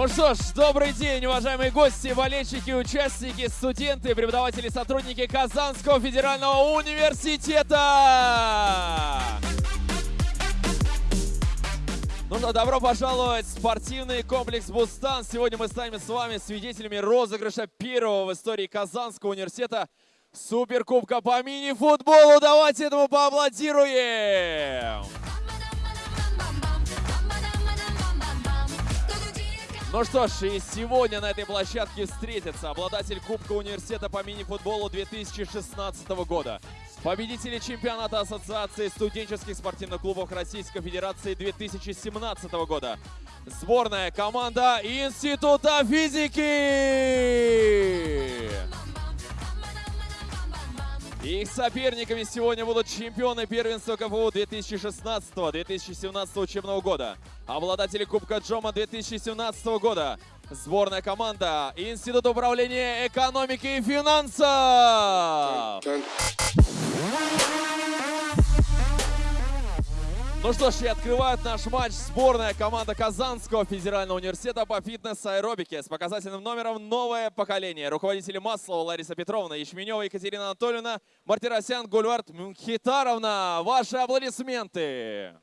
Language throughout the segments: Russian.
Ну что ж, добрый день, уважаемые гости, болельщики, участники, студенты, преподаватели, сотрудники Казанского федерального университета! Ну что, добро пожаловать в спортивный комплекс «Бустан». Сегодня мы станем с вами свидетелями розыгрыша первого в истории Казанского университета Суперкубка по мини-футболу. Давайте этому поаплодируем! Ну что ж, и сегодня на этой площадке встретятся обладатель Кубка университета по мини-футболу 2016 года, победители чемпионата Ассоциации студенческих спортивных клубов Российской Федерации 2017 года, сборная команда Института физики. Их соперниками сегодня будут чемпионы первенства КФУ 2016-2017 учебного года, обладатели Кубка Джома 2017 года, сборная команда Института управления экономики и финансов. Ну что ж, и открывает наш матч сборная команда Казанского федерального университета по фитнес-аэробике с показательным номером «Новое поколение». Руководители Маслова Лариса Петровна, Ячменева Екатерина Анатольевна, Мартиросян Гульвард Мхитаровна. Ваши аплодисменты!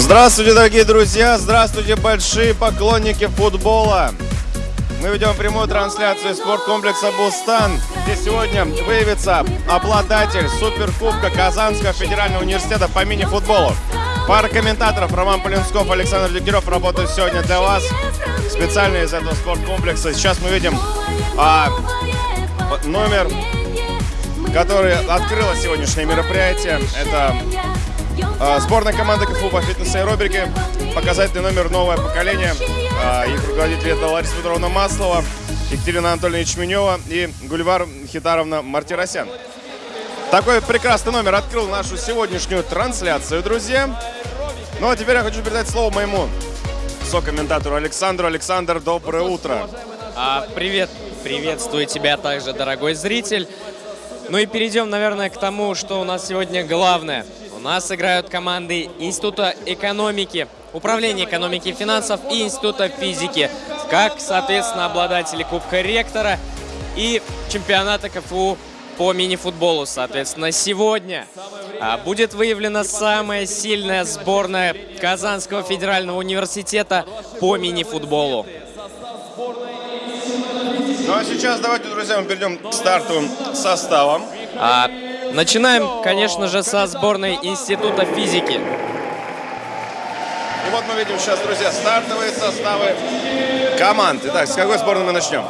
Здравствуйте, дорогие друзья! Здравствуйте, большие поклонники футбола! Мы ведем прямую трансляцию из спорткомплекса «Бустан», где сегодня выявится обладатель Суперкубка Казанского федерального университета по мини-футболу. Пара комментаторов Роман Полинсков, Александр Дегтярев работают сегодня для вас. Специально из этого спорткомплекса. Сейчас мы видим а, номер, который открыло сегодняшнее мероприятие. Это сборная команды КФУ по фитнесу и аэробике. Показательный номер «Новое поколение». А, Их руководитель это Лариса Петровна Маслова, Екатерина Анатольевна Ячменева и Гульвар Хитаровна Мартиросян. Такой прекрасный номер открыл нашу сегодняшнюю трансляцию, друзья. Ну а теперь я хочу передать слово моему сокомментатору Александру. Александр, доброе утро. А, привет, приветствую тебя также, дорогой зритель. Ну и перейдем, наверное, к тому, что у нас сегодня главное. У нас играют команды Института экономики, Управления экономики и финансов и Института физики, как, соответственно, обладатели Кубка Ректора и чемпионата КФУ по мини-футболу. Соответственно, сегодня а, будет выявлена самая сильная сборная Казанского федерального университета по мини-футболу. Ну а сейчас давайте, друзья, мы перейдем к стартовым составам. А, начинаем, конечно же, со сборной Института физики. И вот мы видим сейчас, друзья, стартовые составы команд. Итак, с какой сборной мы начнем?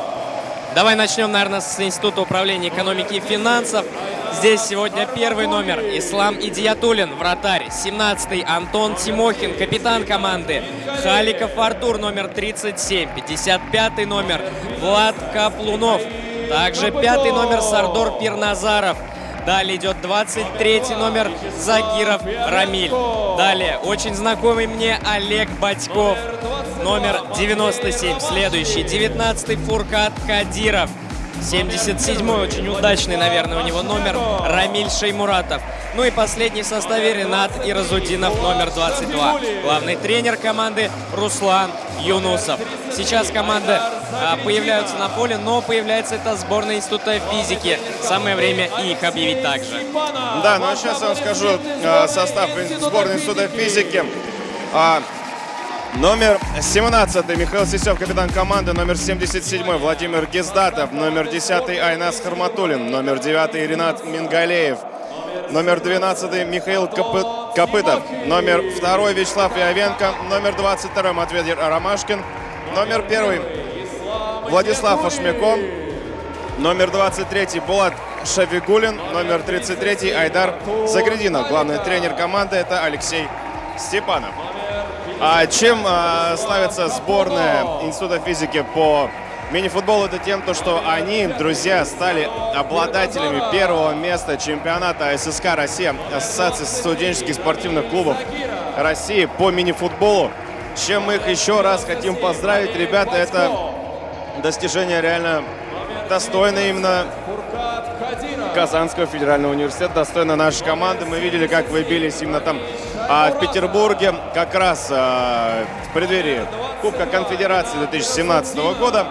Давай начнем, наверное, с Института управления экономики и финансов. Здесь сегодня первый номер Ислам Идиятулин, вратарь. 17-й Антон Тимохин, капитан команды. Халиков Артур, номер 37. 55-й номер Влад Каплунов. Также пятый номер Сардор Пирназаров. Далее идет 23 номер Загиров Рамиль. Далее очень знакомый мне Олег Батьков. Номер 97. Следующий 19 Фуркат Кадиров. 77-й, очень удачный, наверное, у него номер Рамиль Шеймуратов. Ну и последний в составе Ренат Иразудинов, номер 22. Главный тренер команды Руслан Юнусов. Сейчас команды а, появляются на поле, но появляется это сборная Института физики. Самое время их объявить также. Да, ну а сейчас я вам скажу э, состав сборной Института физики. Номер 17 Михаил Сисев, капитан команды. Номер 77 Владимир Гездатов. Номер 10 Айнас Харматулин. Номер 9 Ренат Мингалеев. Номер 12 Михаил Копы... Копытов. Номер 2 Вячеслав Иовенко. Номер 22 Матвей Ромашкин. Номер 1 Владислав Ашмяко. Номер 23 Булат Шавигулин. Номер 33 Айдар Загрединов. Главный тренер команды это Алексей Степанов. А чем а, славится сборная Института физики по мини-футболу? Это тем, то, что они, друзья, стали обладателями первого места чемпионата ССК Россия, Ассоциации студенческих спортивных клубов России по мини-футболу. Чем мы их еще раз хотим поздравить, ребята, это достижение реально достойно именно Казанского федерального университета, достойно нашей команды. Мы видели, как вы бились именно там а, в Петербурге, как раз а, в преддверии Кубка Конфедерации 2017 года.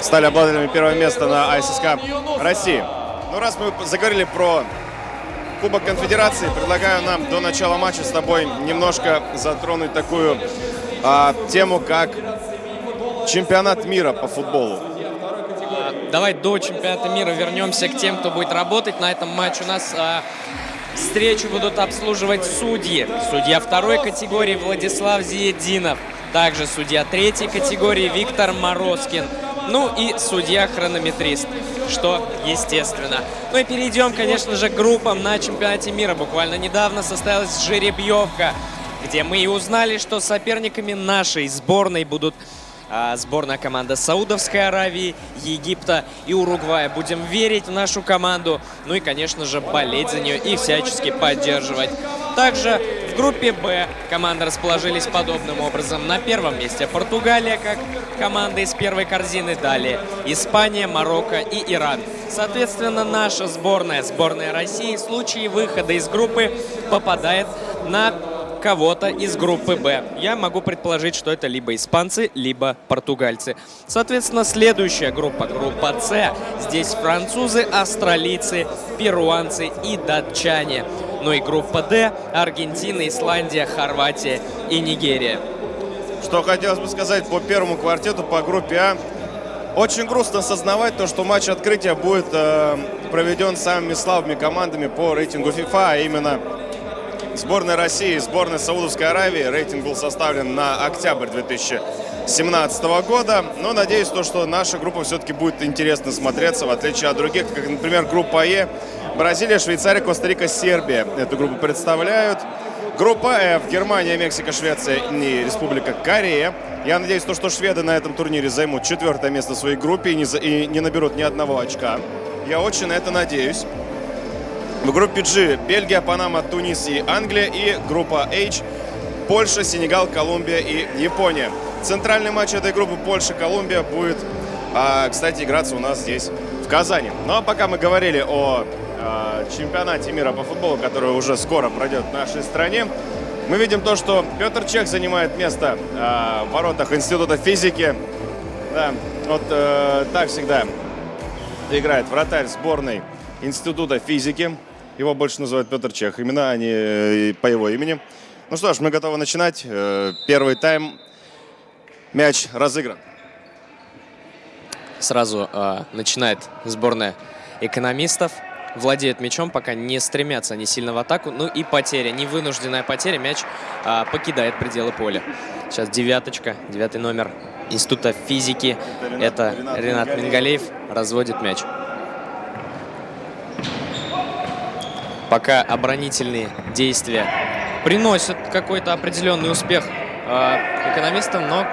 Стали обладателями первого места на АССК России. Ну, раз мы заговорили про Кубок Конфедерации, предлагаю нам до начала матча с тобой немножко затронуть такую а, тему, как чемпионат мира по футболу. Давай до чемпионата мира вернемся к тем, кто будет работать на этом матче. У нас а, встречу будут обслуживать судьи. Судья второй категории Владислав Зиединов. Также судья третьей категории Виктор Морозкин. Ну и судья-хронометрист, что естественно. Ну и перейдем, конечно же, к группам на чемпионате мира. Буквально недавно состоялась жеребьевка, где мы и узнали, что соперниками нашей сборной будут сборная команда Саудовской Аравии, Египта и Уругвая. Будем верить в нашу команду, ну и, конечно же, болеть за нее и всячески поддерживать. Также в группе «Б» команды расположились подобным образом. На первом месте Португалия, как команда из первой корзины. Далее Испания, Марокко и Иран. Соответственно, наша сборная, сборная России, в случае выхода из группы попадает на кого-то из группы Б. Я могу предположить, что это либо испанцы, либо португальцы. Соответственно, следующая группа, группа С. Здесь французы, австралийцы, перуанцы и датчане. Ну и группа Д – Аргентина, Исландия, Хорватия и Нигерия. Что хотелось бы сказать по первому квартету, по группе А. Очень грустно осознавать то, что матч открытия будет э, проведен самыми слабыми командами по рейтингу FIFA, а именно сборной России и сборной Саудовской Аравии. Рейтинг был составлен на октябрь 2017 года. Но надеюсь, то, что наша группа все-таки будет интересно смотреться, в отличие от других, как, например, группа Е, Бразилия, Швейцария, Коста-Рика, Сербия эту группу представляют. Группа F. Германия, Мексика, Швеция и Республика Корея. Я надеюсь, то, что шведы на этом турнире займут четвертое место в своей группе и не, за- и не наберут ни одного очка. Я очень на это надеюсь. В группе G Бельгия, Панама, Тунис и Англия. И группа H Польша, Сенегал, Колумбия и Япония. Центральный матч этой группы Польша-Колумбия будет, а, кстати, играться у нас здесь, в Казани. Ну а пока мы говорили о а, чемпионате мира по футболу, который уже скоро пройдет в нашей стране, мы видим то, что Петр Чех занимает место а, в воротах Института физики. Да, вот э, так всегда играет вратарь сборной Института физики. Его больше называют Петр Чех. Имена они э, по его имени. Ну что ж, мы готовы начинать. Э, Первый тайм. Мяч разыгран. Сразу э, начинает сборная экономистов. Владеют мячом, пока не стремятся они сильно в атаку. Ну и потеря, невынужденная потеря. Мяч э, покидает пределы поля. Сейчас девяточка, девятый номер Института физики. Это Ренат- Это Ренат Ренат Мингалеев. Мингалеев разводит мяч. Пока оборонительные действия приносят какой-то определенный успех э, экономистам, но,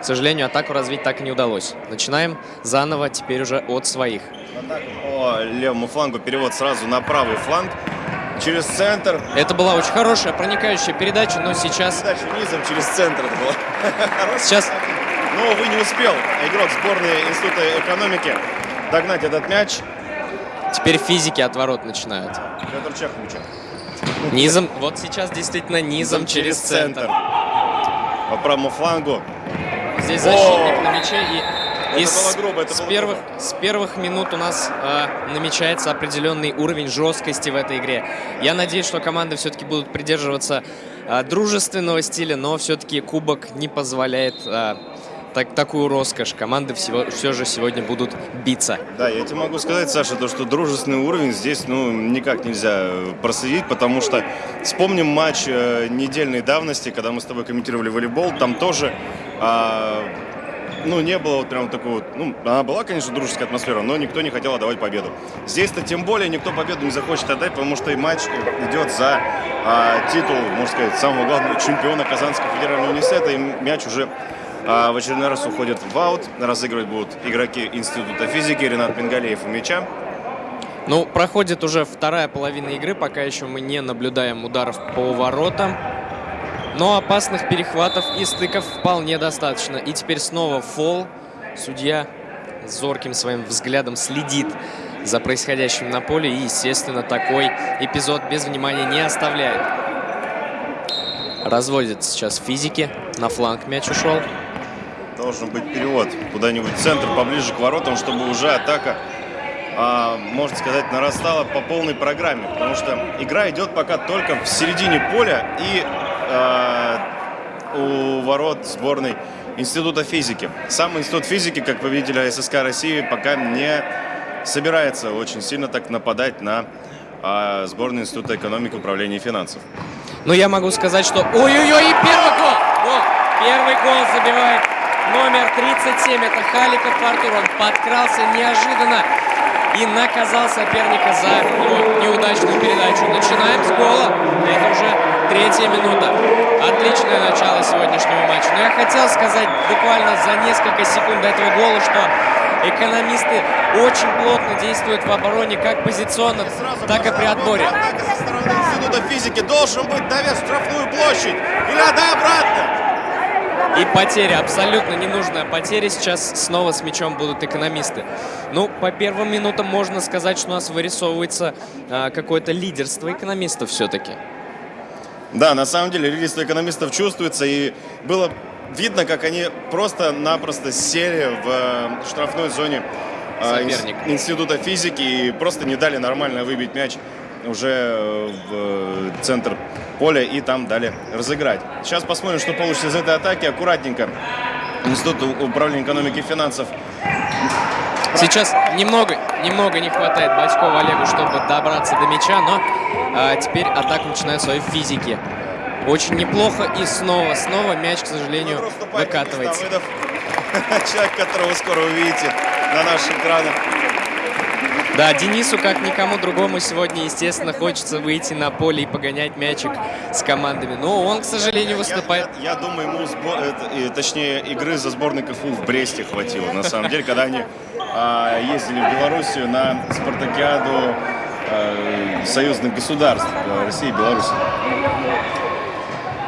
к сожалению, атаку развить так и не удалось. Начинаем заново, теперь уже от своих. Атака по левому флангу. Перевод сразу на правый фланг. Через центр. Это была очень хорошая проникающая передача, но сейчас, Передача низом через центр. Это. Хорошая сейчас Но, увы, не успел игрок сборной Института экономики догнать этот мяч. теперь физики от ворот начинают. Петр мячом. Низом, вот сейчас действительно низом через центр. По правому флангу. Здесь защитник на мяче и из- было грубо, с, первых, грубо. с первых минут у нас э, намечается определенный уровень жесткости в этой игре. Я надеюсь, что команды все-таки будут придерживаться э, дружественного стиля, но все-таки кубок не позволяет э, так, такую роскошь. Команды всего, все же сегодня будут биться. Да, я тебе могу сказать, Саша, то, что дружественный уровень здесь ну, никак нельзя э, проследить, потому что вспомним матч э, недельной давности, когда мы с тобой комментировали волейбол, там тоже а, ну, не было вот прям такого, ну, она была, конечно, дружеская атмосфера, но никто не хотел отдавать победу. Здесь-то тем более никто победу не захочет отдать, потому что и матч идет за а, титул, можно сказать, самого главного чемпиона Казанского федерального университета, и мяч уже в очередной раз уходит в аут. Разыгрывать будут игроки Института физики Ренат Мингалеев у мяча. Ну, проходит уже вторая половина игры, пока еще мы не наблюдаем ударов по воротам. Но опасных перехватов и стыков вполне достаточно. И теперь снова фол. Судья зорким своим взглядом следит за происходящим на поле. И, естественно, такой эпизод без внимания не оставляет. Разводит сейчас физики. На фланг мяч ушел. Должен быть перевод куда-нибудь в центр, поближе к воротам, чтобы уже атака, а, можно сказать, нарастала по полной программе. Потому что игра идет пока только в середине поля и а, у ворот сборной Института физики. Сам Институт физики, как победитель ССК России, пока не собирается очень сильно так нападать на а, сборную Института экономики, управления и финансов. Но я могу сказать, что... Ой-ой-ой, и первый гол! Гол! Первый гол забивает номер 37. Это Халиков Артур. Он подкрался неожиданно и наказал соперника за его неудачную передачу. Начинаем с гола. Это уже третья минута. Отличное начало сегодняшнего матча. Но я хотел сказать буквально за несколько секунд до этого гола, что экономисты очень плотно действуют в обороне как позиционно, так и при отборе. Атака со стороны Института физики должен быть навес в штрафную площадь. Или да, обратно. И потеря, абсолютно ненужная потеря. Сейчас снова с мячом будут экономисты. Ну, по первым минутам можно сказать, что у нас вырисовывается а, какое-то лидерство экономистов все-таки. Да, на самом деле лидерство экономистов чувствуется. И было видно, как они просто-напросто сели в э, штрафной зоне э, Соперник. инс- Института физики и просто не дали нормально выбить мяч уже э, в центр поля и там дали разыграть. Сейчас посмотрим, что получится из этой атаки. Аккуратненько. Институт управления экономики и финансов Сейчас немного, немного не хватает Батькову Олегу, чтобы добраться до мяча, но а, теперь атака начинает своей физики. Очень неплохо. И снова, снова мяч, к сожалению, выкатывается. Человек, которого вы скоро увидите на наших экранах. Да, Денису, как никому другому, сегодня, естественно, хочется выйти на поле и погонять мячик с командами. Но он, к сожалению, выступает... Я, я, я думаю, ему, сбор, точнее, игры за сборной КФУ в Бресте хватило, на самом деле, когда они а, ездили в Белоруссию на спартакиаду а, союзных государств России и Беларуси.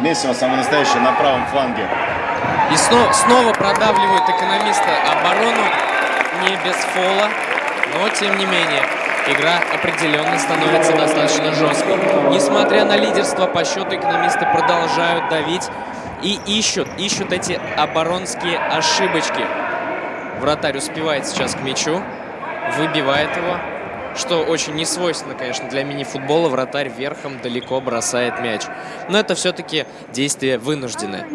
Месиво самое настоящее на правом фланге. И снова, снова продавливают экономисты оборону не без фола, но тем не менее игра определенно становится достаточно жесткой. Несмотря на лидерство по счету, экономисты продолжают давить и ищут, ищут эти оборонские ошибочки. Вратарь успевает сейчас к мячу, выбивает его, что очень не свойственно, конечно, для мини-футбола. Вратарь верхом далеко бросает мяч. Но это все-таки действие вынужденное.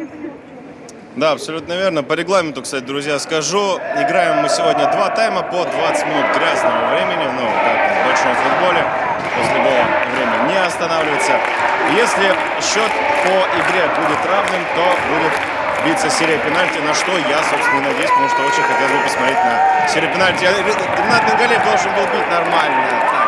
Да, абсолютно верно. По регламенту, кстати, друзья, скажу. Играем мы сегодня два тайма по 20 минут грязного времени. Ну, как в большом футболе. После гола время не останавливается. Если счет по игре будет равным, то будет биться серия пенальти, на что я, собственно, надеюсь, потому что очень хотел бы посмотреть на серию пенальти. Ренат Мингалев должен был бить нормально.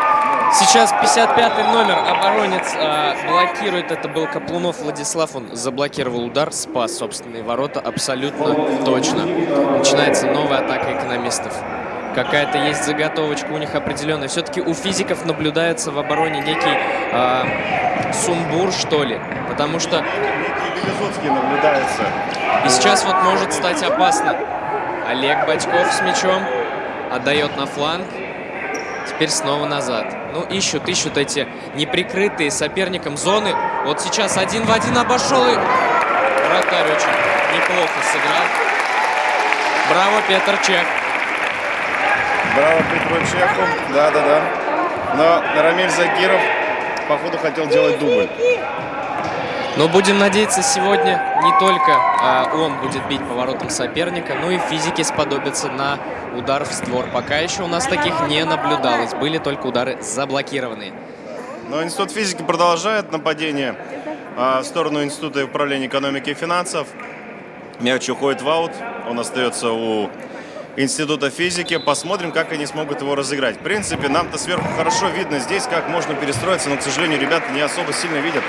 Сейчас 55-й номер, оборонец э, блокирует, это был Каплунов Владислав, он заблокировал удар, спас собственные ворота абсолютно точно. Начинается новая атака экономистов. Какая-то есть заготовочка у них определенная. Все-таки у физиков наблюдается в обороне некий э, сумбур, что ли. Потому что... Наблюдается. И сейчас вот может стать опасно. Олег Бачков с мячом отдает на фланг. Теперь снова назад. Ну, ищут, ищут эти неприкрытые соперником зоны. Вот сейчас один в один обошел и... Вратарь очень неплохо сыграл. Браво, Петр Чех. Браво Петру Чеху. Да-да-да. Но Рамиль Закиров, походу, хотел делать дубль. Но будем надеяться, сегодня не только а, он будет бить поворотом соперника, но и физики сподобятся на удар в створ. Пока еще у нас таких не наблюдалось. Были только удары заблокированные. Но Институт физики продолжает нападение а, в сторону Института управления экономики и финансов. Мяч уходит в аут. Он остается у Института физики. Посмотрим, как они смогут его разыграть. В принципе, нам-то сверху хорошо видно здесь, как можно перестроиться, но, к сожалению, ребята не особо сильно видят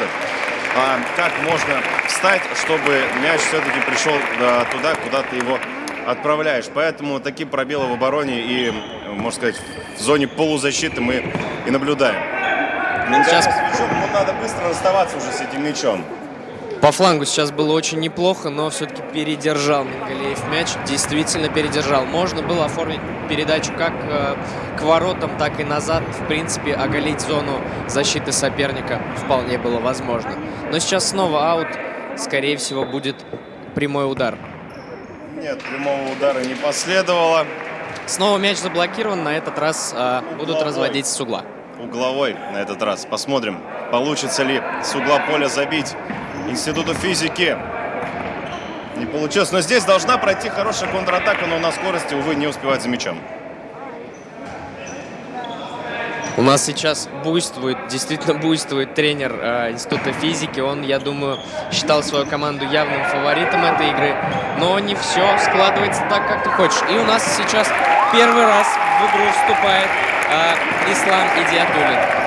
а, как можно встать, чтобы мяч все-таки пришел а, туда, куда ты его отправляешь. Поэтому такие пробелы в обороне и, можно сказать, в зоне полузащиты мы и наблюдаем. Сейчас... Мячом, надо быстро расставаться уже с этим мячом. По флангу сейчас было очень неплохо, но все-таки передержал Мингалеев мяч. Действительно передержал. Можно было оформить передачу как э, к воротам, так и назад. В принципе, оголить зону защиты соперника вполне было возможно. Но сейчас снова аут. Скорее всего, будет прямой удар. Нет, прямого удара не последовало. Снова мяч заблокирован. На этот раз э, будут разводить с угла. Угловой на этот раз. Посмотрим, получится ли с угла поля забить Институту физики. Не получилось. Но здесь должна пройти хорошая контратака, но на скорости, увы, не успевает за мячом. У нас сейчас буйствует, действительно буйствует тренер э, Института физики. Он, я думаю, считал свою команду явным фаворитом этой игры. Но не все складывается так, как ты хочешь. И у нас сейчас первый раз в игру вступает э, Ислам Идиатулин.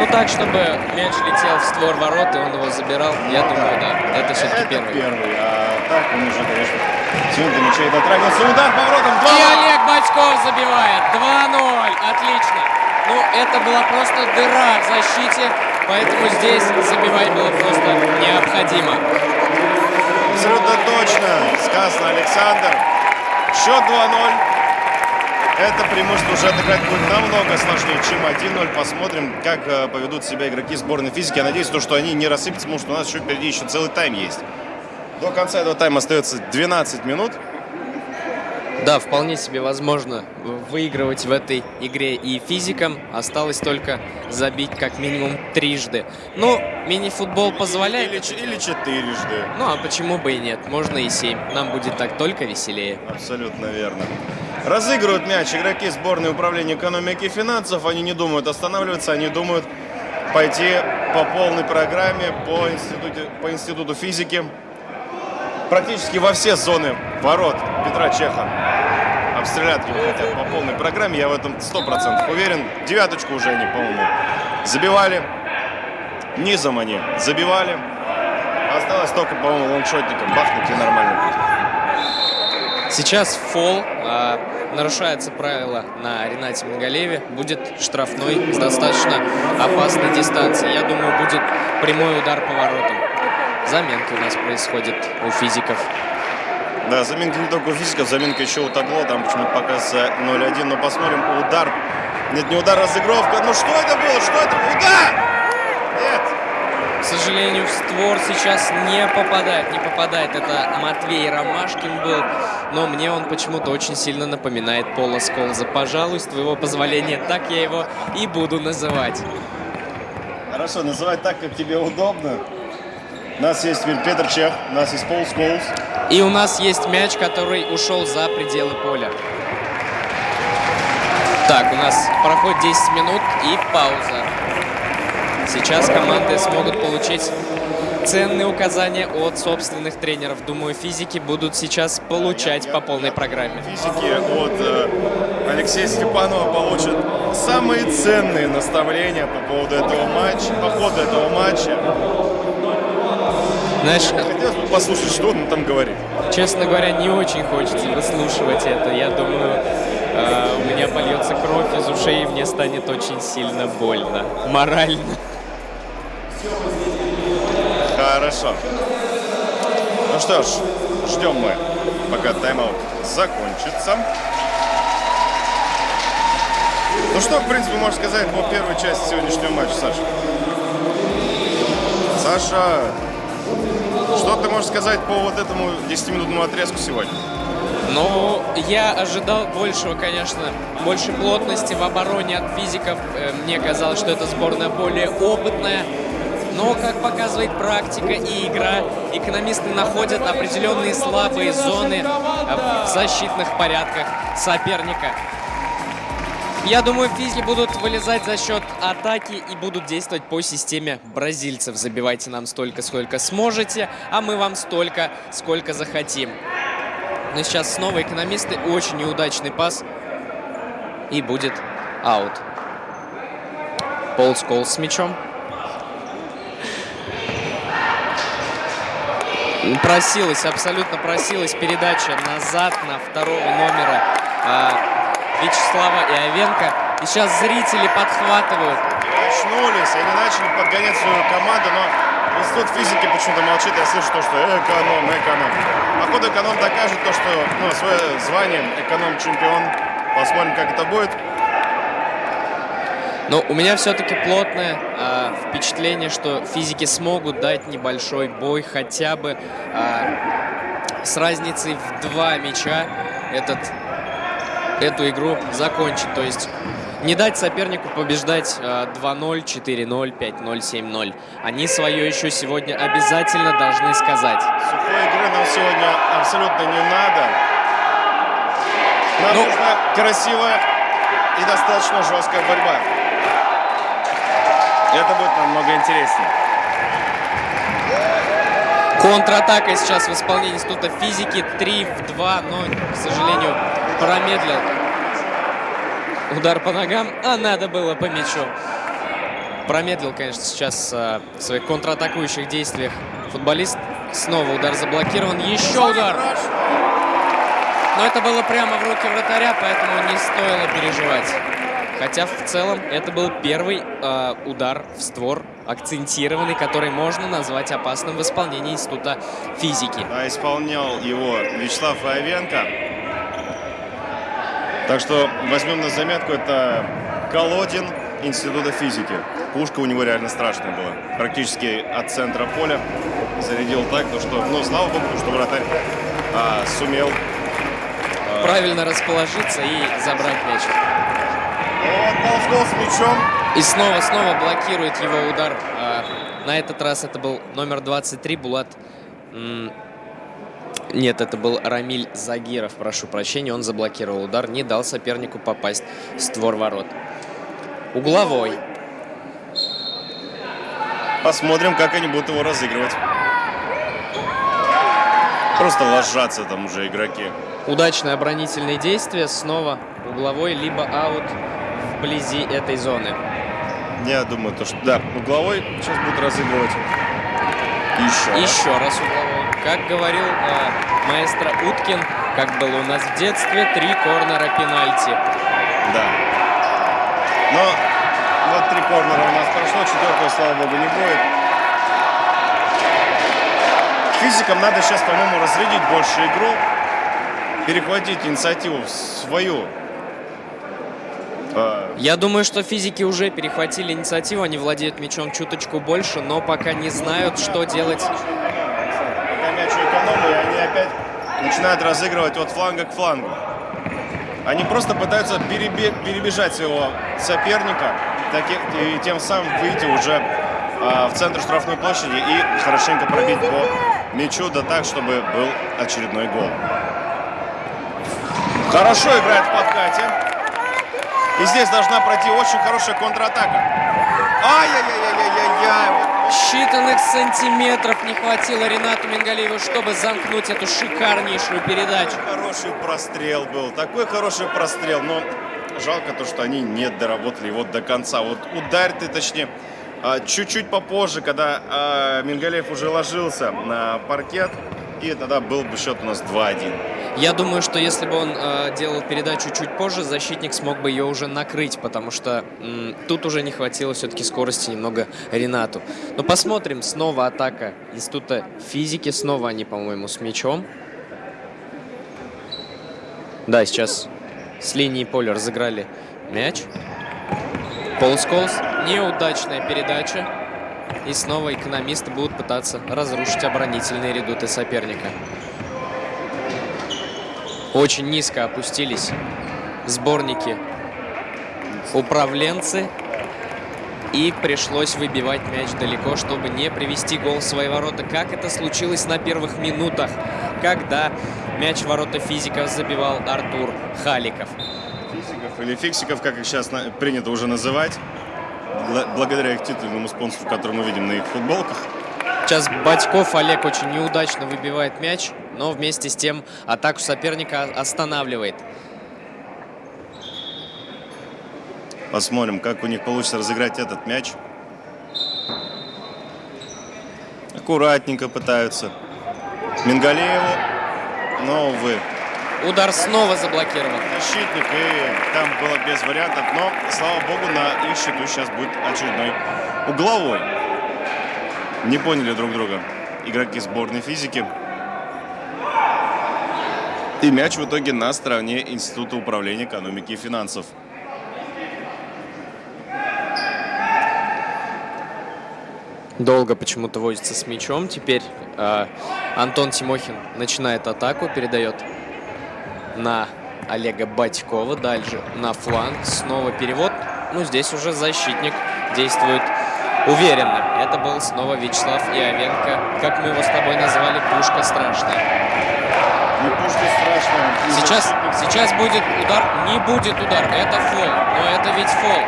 Ну так, чтобы мяч летел в створ ворот, и он его забирал, я думаю, да. Это все-таки первый. первый. А так он уже, конечно, сегодня до мяча и дотрагивался. Удар поворотом 2 И Олег Бачков забивает. 2-0. Отлично. Ну, это была просто дыра в защите, поэтому здесь забивать было просто необходимо. Абсолютно точно сказано, Александр. Счет 2-0. Это преимущество уже отыграть будет намного сложнее, чем 1-0. Посмотрим, как э, поведут себя игроки сборной физики. Я надеюсь, то, что они не рассыпятся, потому что у нас еще впереди еще целый тайм есть. До конца этого тайма остается 12 минут. Да, вполне себе возможно выигрывать в этой игре и физикам. Осталось только забить как минимум трижды. Ну, мини-футбол позволяет. Или, или четырежды. Ну, а почему бы и нет? Можно и семь. Нам будет так только веселее. Абсолютно верно. Разыгрывают мяч игроки сборной управления экономики и финансов. Они не думают останавливаться, они думают пойти по полной программе по, институте, по институту физики. Практически во все зоны ворот Петра Чеха обстрелять его хотят по полной программе, я в этом 100% уверен. Девяточку уже они, по-моему, забивали. Низом они забивали. Осталось только, по-моему, лонгшотником бахнуть и нормально будет. Сейчас фол. а, нарушается правило на Ренате Мингалеве. Будет штрафной с достаточно опасной дистанции. Я думаю, будет прямой удар по воротам. Заменки у нас происходит у физиков. Да, заминка не только у физиков, заминка еще у Тагло, там почему-то показывается 0-1, но посмотрим, удар, нет, не удар, разыгровка, ну что это было, что это, удар! Нет, К сожалению, в створ сейчас не попадает. Не попадает. Это Матвей Ромашкин был. Но мне он почему-то очень сильно напоминает Пола Сколза. Пожалуй, с твоего позволения, так я его и буду называть. хорошо, называй так, как тебе удобно. У нас есть Петр Чех, у нас есть Пол Сколс. И у нас есть мяч, который ушел за пределы поля. Так, у нас проходит 10 минут и пауза. Сейчас команды смогут получить ценные указания от собственных тренеров. Думаю, физики будут сейчас получать по полной программе. Физики от э, Алексея Степанова получат самые ценные наставления по поводу этого матча, по ходу этого матча. Знаешь, Хотелось бы послушать, что он там говорит. честно говоря, не очень хочется выслушивать это. Я думаю, э, у меня польется кровь из ушей, и мне станет очень сильно больно. Морально. Хорошо. Ну что ж, ждем мы, пока тайм-аут закончится. Ну что, в принципе, можно сказать по первой части сегодняшнего матча, Саша? Саша, что ты можешь сказать по вот этому 10-минутному отрезку сегодня? Ну, я ожидал большего, конечно, больше плотности в обороне от физиков. Э, Мне казалось, что эта сборная более опытная. Но, как показывает практика и игра, экономисты находят определенные слабые зоны э, в защитных порядках соперника. Я думаю, физики будут вылезать за счет атаки и будут действовать по системе бразильцев. Забивайте нам столько, сколько сможете, а мы вам столько, сколько захотим. Но сейчас снова экономисты. Очень неудачный пас. И будет аут. Пол Сколс с мячом. Просилась, абсолютно просилась передача назад на второго номера Вячеслава Иовенко. И сейчас зрители подхватывают. Очнулись, они начали подгонять свою команду, но институт физики почему-то молчит. Я слышу то, что эконом, эконом. Походу эконом докажет то, что ну, свое звание эконом-чемпион. Посмотрим, как это будет. Но у меня все-таки плотное а, впечатление, что физики смогут дать небольшой бой хотя бы а, с разницей в два мяча этот, эту игру закончить. То есть не дать сопернику побеждать а, 2-0, 4-0, 5-0, 7-0. Они свое еще сегодня обязательно должны сказать. Сухой игры нам сегодня абсолютно не надо. Нам Ну- нужна красивая и достаточно жесткая борьба. Это будет намного интереснее. Контратака сейчас в исполнении Института физики 3 в 2, но, к сожалению, промедлил. Удар по ногам, а надо было по мячу. Промедлил, конечно, сейчас а, в своих контратакующих действиях футболист. Снова удар заблокирован, еще удар. Но это было прямо в руки вратаря, поэтому не стоило переживать. Хотя в целом это был первый э, удар в створ, акцентированный, который можно назвать опасным в исполнении Института физики. А исполнял его Вячеслав Аевенко. Так что возьмем на заметку, это Колодин Института физики. Пушка у него реально страшная была. Практически от центра поля зарядил так, то что, ну, слава богу, что вратарь а, сумел. Правильно расположиться и забрать мяч. С мячом. И снова-снова блокирует его удар. А, на этот раз это был номер 23 Булат. Нет, это был Рамиль Загиров, прошу прощения. Он заблокировал удар, не дал сопернику попасть в створ ворот. Угловой. Посмотрим, как они будут его разыгрывать. Просто ложатся там уже игроки. Удачное оборонительное действие. Снова угловой, либо аут вблизи этой зоны. Я думаю, то, что да, угловой сейчас будет разыгрывать. Еще. раз. Еще раз угловой. Как говорил э, маэстро Уткин, как было у нас в детстве, три корнера пенальти. Да. Но вот три корнера у нас прошло, четвертого, слава богу, не будет. Физикам надо сейчас, по-моему, разрядить больше игру, перехватить инициативу в свою. Э, Я думаю, что физики уже перехватили инициативу, они владеют мячом чуточку больше, но пока не знают, что делать. Пока мяч они опять начинают разыгрывать от фланга к флангу. Они просто пытаются перебе- перебежать своего соперника так и, тем самым выйти уже а, в центр штрафной площади и хорошенько пробить по мячу, да так, чтобы был очередной гол. Хорошо играет в подкате. И здесь должна пройти очень хорошая контратака. Ай-яй-яй-яй-яй-яй. Считанных сантиметров не хватило Ренату Мингалееву, чтобы замкнуть эту шикарнейшую передачу. Хороший прострел был, такой хороший прострел, но жалко то, что они не доработали его до конца. Вот ударь ты, точнее, а, чуть-чуть попозже, когда а, Мингалеев уже ложился на паркет, и тогда был бы счет у нас 2-1. Я думаю, что если бы он э, делал передачу чуть позже, защитник смог бы ее уже накрыть, потому что м, тут уже не хватило все-таки скорости немного Ренату. Но посмотрим, снова атака Института физики, снова они, по-моему, с мячом. Да, сейчас с линии поля разыграли мяч. Пол Сколс, неудачная передача. И снова экономисты будут пытаться разрушить оборонительные редуты соперника. Очень низко опустились сборники управленцы. И пришлось выбивать мяч далеко, чтобы не привести гол в свои ворота. Как это случилось на первых минутах, когда мяч ворота физиков забивал Артур Халиков. Физиков или фиксиков, как их сейчас принято уже называть, бла- благодаря их титульному спонсору, который мы видим на их футболках. Сейчас Батьков Олег очень неудачно выбивает мяч, но вместе с тем атаку соперника останавливает. Посмотрим, как у них получится разыграть этот мяч. Аккуратненько пытаются. Мингалееву, но, увы, Удар снова заблокирован. защитник, и там было без вариантов. Но, слава богу, на их счету сейчас будет очередной угловой. Не поняли друг друга игроки сборной физики. И мяч в итоге на стороне Института управления экономики и финансов. Долго почему-то возится с мячом. Теперь э, Антон Тимохин начинает атаку, передает на Олега Батькова. Дальше на фланг. Снова перевод. Ну, здесь уже защитник действует уверенно. Это был снова Вячеслав Иовенко. Как мы его с тобой назвали, пушка страшная. Не пушка страшная. И Сейчас, сейчас будет удар. Не будет удар. Это фол. Но это ведь фол.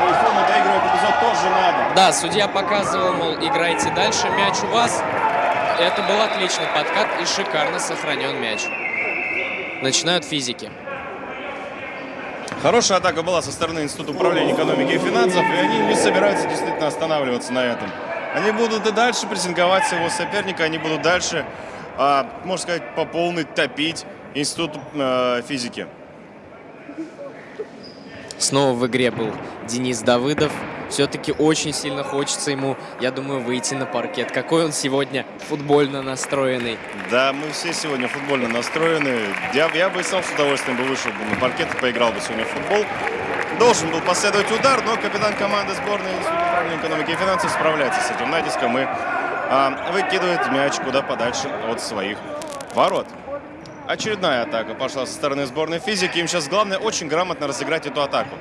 Телефон доигрывать эпизод тоже надо. Да, судья показывал, мол, играйте дальше, мяч у вас. Это был отличный подкат и шикарно сохранен мяч. Начинают физики. Хорошая атака была со стороны Института управления экономики и финансов, и они не собираются действительно останавливаться на этом. Они будут и дальше прессинговать своего соперника, они будут дальше, а, можно сказать, по полной топить Институт э, физики. Снова в игре был Денис Давыдов. Все-таки очень сильно хочется ему, я думаю, выйти на паркет. Какой он сегодня футбольно настроенный. Да, мы все сегодня футбольно настроены. Я, я бы сам с удовольствием бы вышел бы на паркет и поиграл бы сегодня в футбол. Должен был последовать удар, но капитан команды сборной управления экономики и финансов справляется с этим натиском и а, выкидывает мяч куда подальше от своих ворот. Очередная атака пошла со стороны сборной физики. Им сейчас главное очень грамотно разыграть эту атаку.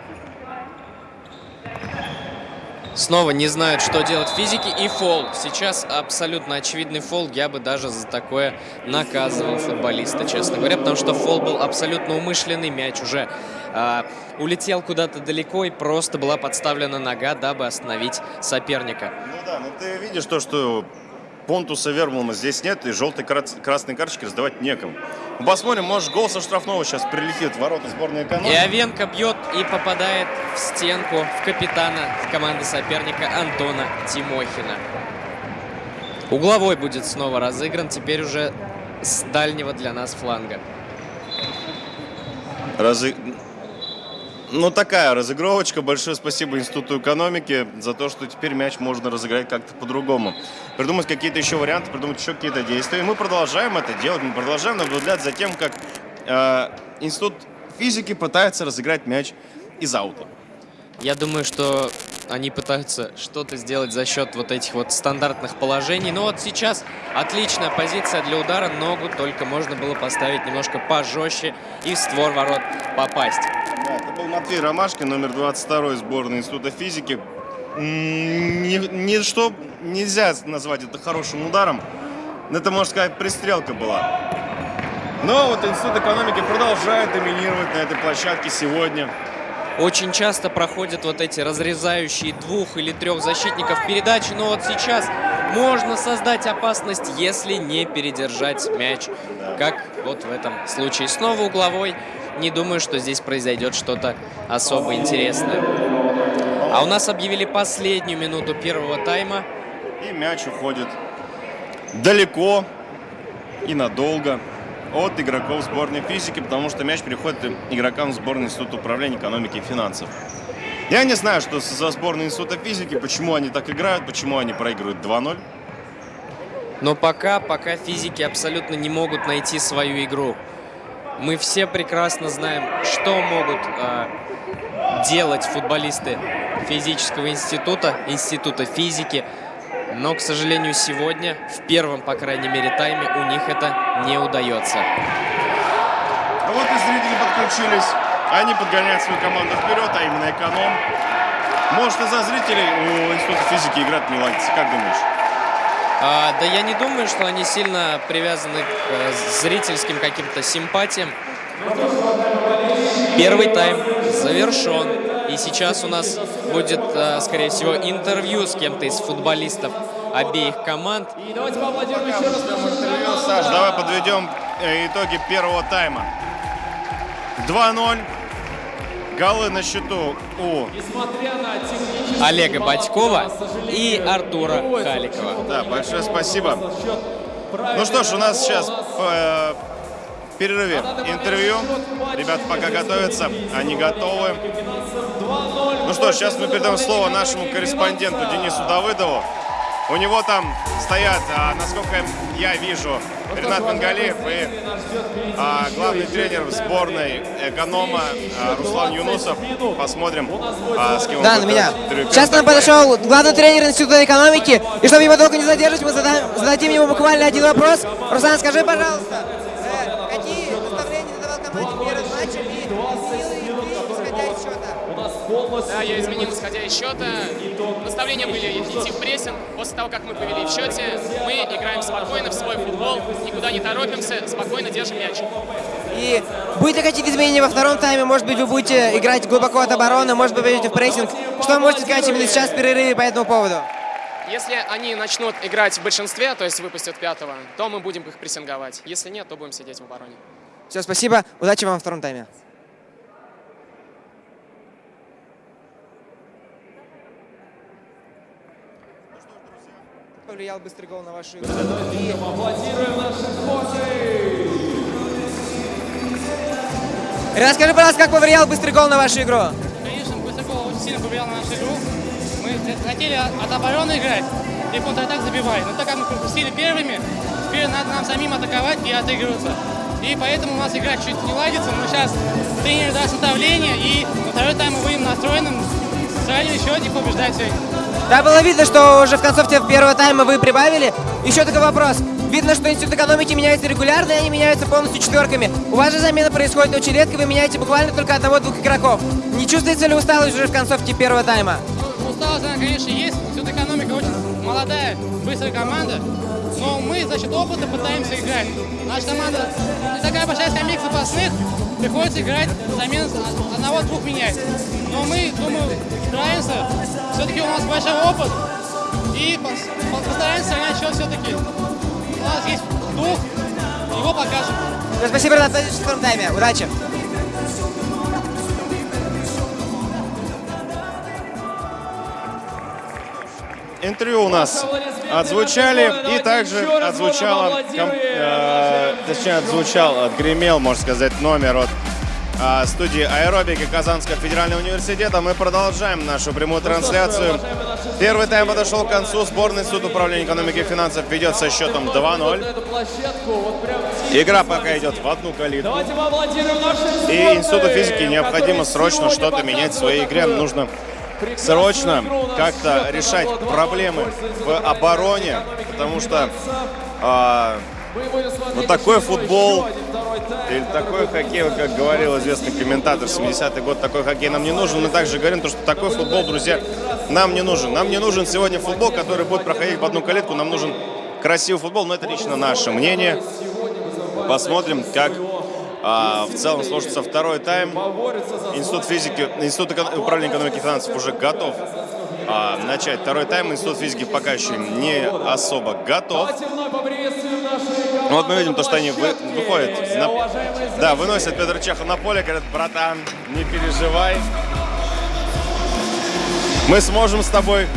Снова не знают, что делать физики и фол. Сейчас абсолютно очевидный фол. Я бы даже за такое наказывал футболиста, честно говоря, потому что фол был абсолютно умышленный. Мяч уже а, улетел куда-то далеко и просто была подставлена нога, дабы остановить соперника. Ну да, ну ты видишь то, что Понтуса Вермулма здесь нет, и желтой красной карточки раздавать некому. Посмотрим, может гол со штрафного сейчас прилетит в ворота сборной экономики. И Овенко бьет и попадает в стенку в капитана команды соперника Антона Тимохина. Угловой будет снова разыгран, теперь уже с дальнего для нас фланга. Разы... Ну, такая разыгровочка. Большое спасибо Институту экономики за то, что теперь мяч можно разыграть как-то по-другому. Придумать какие-то еще варианты, придумать еще какие-то действия. И мы продолжаем это делать. Мы продолжаем наблюдать за тем, как э, Институт физики пытается разыграть мяч из аута. Я думаю, что они пытаются что-то сделать за счет вот этих вот стандартных положений. Но вот сейчас отличная позиция для удара. Ногу только можно было поставить немножко пожестче и в створ ворот попасть. Да, это был Матвей Ромашкин, номер 22 сборной Института физики. Ни, ни что нельзя назвать это хорошим ударом. Это, можно сказать, пристрелка была. Но вот Институт экономики продолжает доминировать на этой площадке сегодня. Очень часто проходят вот эти разрезающие двух или трех защитников передачи, но вот сейчас можно создать опасность, если не передержать мяч, как вот в этом случае. Снова угловой. Не думаю, что здесь произойдет что-то особо интересное. А у нас объявили последнюю минуту первого тайма. И мяч уходит далеко и надолго от игроков сборной физики, потому что мяч переходит игрокам сборной Института управления экономики и финансов. Я не знаю, что за сборной Института физики, почему они так играют, почему они проигрывают 2-0. Но пока, пока физики абсолютно не могут найти свою игру. Мы все прекрасно знаем, что могут э, делать футболисты физического института, института физики. Но, к сожалению, сегодня, в первом, по крайней мере, тайме, у них это не удается. А вот и зрители подключились. Они подгоняют свою команду вперед, а именно эконом. Может, из-за зрителей у Института физики играть не ладится. Как думаешь? А, да я не думаю, что они сильно привязаны к э, зрительским каким-то симпатиям. Первый тайм завершен. И сейчас у нас будет, э, скорее всего, интервью с кем-то из футболистов обеих команд. И давайте поаплодируем еще раз. Саш, давай подведем э, итоги первого тайма. 2-0. Голы на счету у Олега Батькова и Артура Халикова. Да, большое спасибо. Ну что ж, у нас сейчас э, перерыве интервью. Ребята пока готовятся, они готовы. Ну что, сейчас мы передаем слово нашему корреспонденту Денису Давыдову. У него там стоят, а, насколько я вижу, Ренат Мангалиев и а, главный тренер сборной эконома а, Руслан Юнусов. Посмотрим, а, с кем да, на меня. Сейчас к нам подошел главный тренер Института экономики. И чтобы его долго не задерживать, мы зададим ему буквально один вопрос. Руслан, скажи, пожалуйста, я изменил, исходя из счета. Наставления были идти в прессинг. После того, как мы повели в счете, мы играем спокойно в свой футбол, никуда не торопимся, спокойно держим мяч. И будет ли какие-то изменения во втором тайме? Может быть, вы будете играть глубоко от обороны, может быть, пойдете в прессинг? Что вы можете сказать именно сейчас в перерыве по этому поводу? Если они начнут играть в большинстве, то есть выпустят пятого, то мы будем их прессинговать. Если нет, то будем сидеть в обороне. Все, спасибо. Удачи вам во втором тайме. Повлиял быстрый гол на вашу игру? Аплодируем Расскажи, пожалуйста, как повлиял быстрый гол на вашу игру? Конечно, быстрый гол очень сильно повлиял на нашу игру. Мы хотели от обороны играть и контратак забивать. Но так как мы пропустили первыми, теперь надо нам самим атаковать и отыгрываться. И поэтому у нас игра чуть не ладится, но сейчас тренер даст наставление, и на второй тайм мы будем настроенным сравнивать счетик, побеждать сегодня. Да, было видно, что уже в концовке первого тайма вы прибавили. Еще такой вопрос. Видно, что институт экономики меняется регулярно, и они меняются полностью четверками. У вас же замена происходит очень редко, вы меняете буквально только одного-двух игроков. Не чувствуется ли усталость уже в концовке первого тайма? Ну, усталость, она, конечно, есть. Институт экономика очень молодая, быстрая команда. Но мы за счет опыта пытаемся играть. Наша команда не такая большая скамейка запасных, приходится играть замен одного-двух менять. Но мы, думаю, справимся. Все-таки у нас большой опыт. И пос- по- постараемся сохранять счет все-таки. У нас есть дух, его покажем. Спасибо, Ренат, увидимся в тайме. Удачи. Интервью у нас отзвучали, и также отзвучало, э, точнее, отзвучал, отгремел, можно сказать, номер от а, студии аэробики Казанского федерального университета. Мы продолжаем нашу прямую трансляцию. Первый тайм подошел к концу. Сборный суд управления экономики и финансов ведет со счетом 2-0. Эту площадку, вот прям Игра пока идет в одну калитку. И Институту физики необходимо срочно что-то менять в своей игре. Нужно срочно как-то решать на 2:0 проблемы в обороне, потому что а, вот такой очередной футбол или такой хоккей, как говорил известный комментатор 70-й год, такой хоккей нам не нужен. Мы также говорим, то, что такой футбол, друзья, нам не нужен. Нам не нужен сегодня футбол, который будет проходить в одну калитку. Нам нужен красивый футбол, но это лично наше мнение. Посмотрим, как а, в целом сложится второй тайм. Институт физики, Институт управления экономики и финансов уже готов а, начать второй тайм. Институт физики пока еще не особо готов. Ну, Вот мы видим то, что они вы- выходят. на- Да, выносят Петр Чехов на поле, говорят, братан, не переживай. Мы сможем с тобой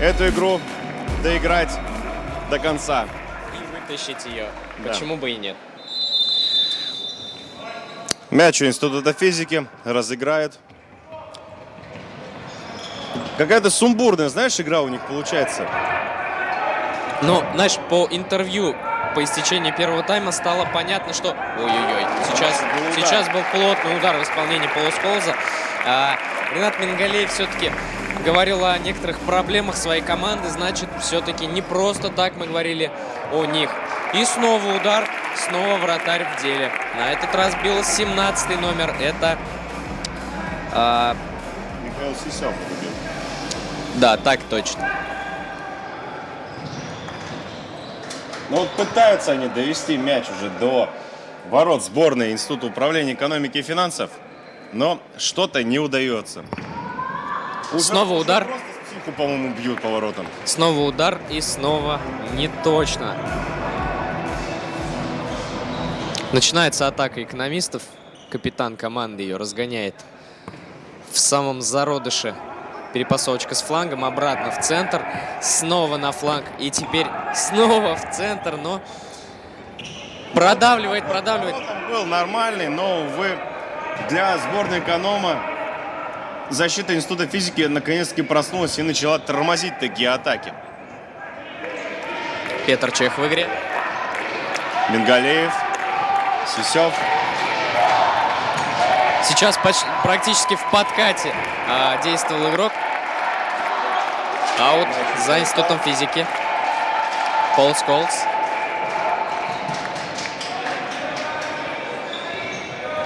эту игру доиграть до конца. И вытащить ее. Да. Почему бы и нет? Мяч у Института физики разыграет. Какая-то сумбурная, знаешь, игра у них получается. Но, знаешь, по интервью по истечении первого тайма стало понятно, что... Ой-ой-ой, сейчас, Был удар. сейчас был плотный удар в исполнении полусколза. А, Ренат Мингалеев все-таки говорил о некоторых проблемах своей команды, значит, все-таки не просто так мы говорили о них. И снова удар, снова вратарь в деле. На этот раз бил 17 номер. Это... а, Михаил Сисев. да, так точно. Ну вот пытаются они довести мяч уже до ворот сборной Института управления экономики и финансов, но что-то не удается. Снова уже удар. Психу, по-моему, бьют по воротам. Снова удар и снова не точно. Начинается атака экономистов. Капитан команды ее разгоняет в самом зародыше. Перепасовочка с флангом, обратно в центр, снова на фланг и теперь снова в центр, но продавливает, продавливает. Был нормальный, но, увы, для сборной эконома защита Института физики наконец-таки проснулась и начала тормозить такие атаки. Петр Чех в игре. Бенгалеев, Сисев. Сейчас поч- практически в подкате а, действовал игрок. Аут за институтом физики. Пол Сколс.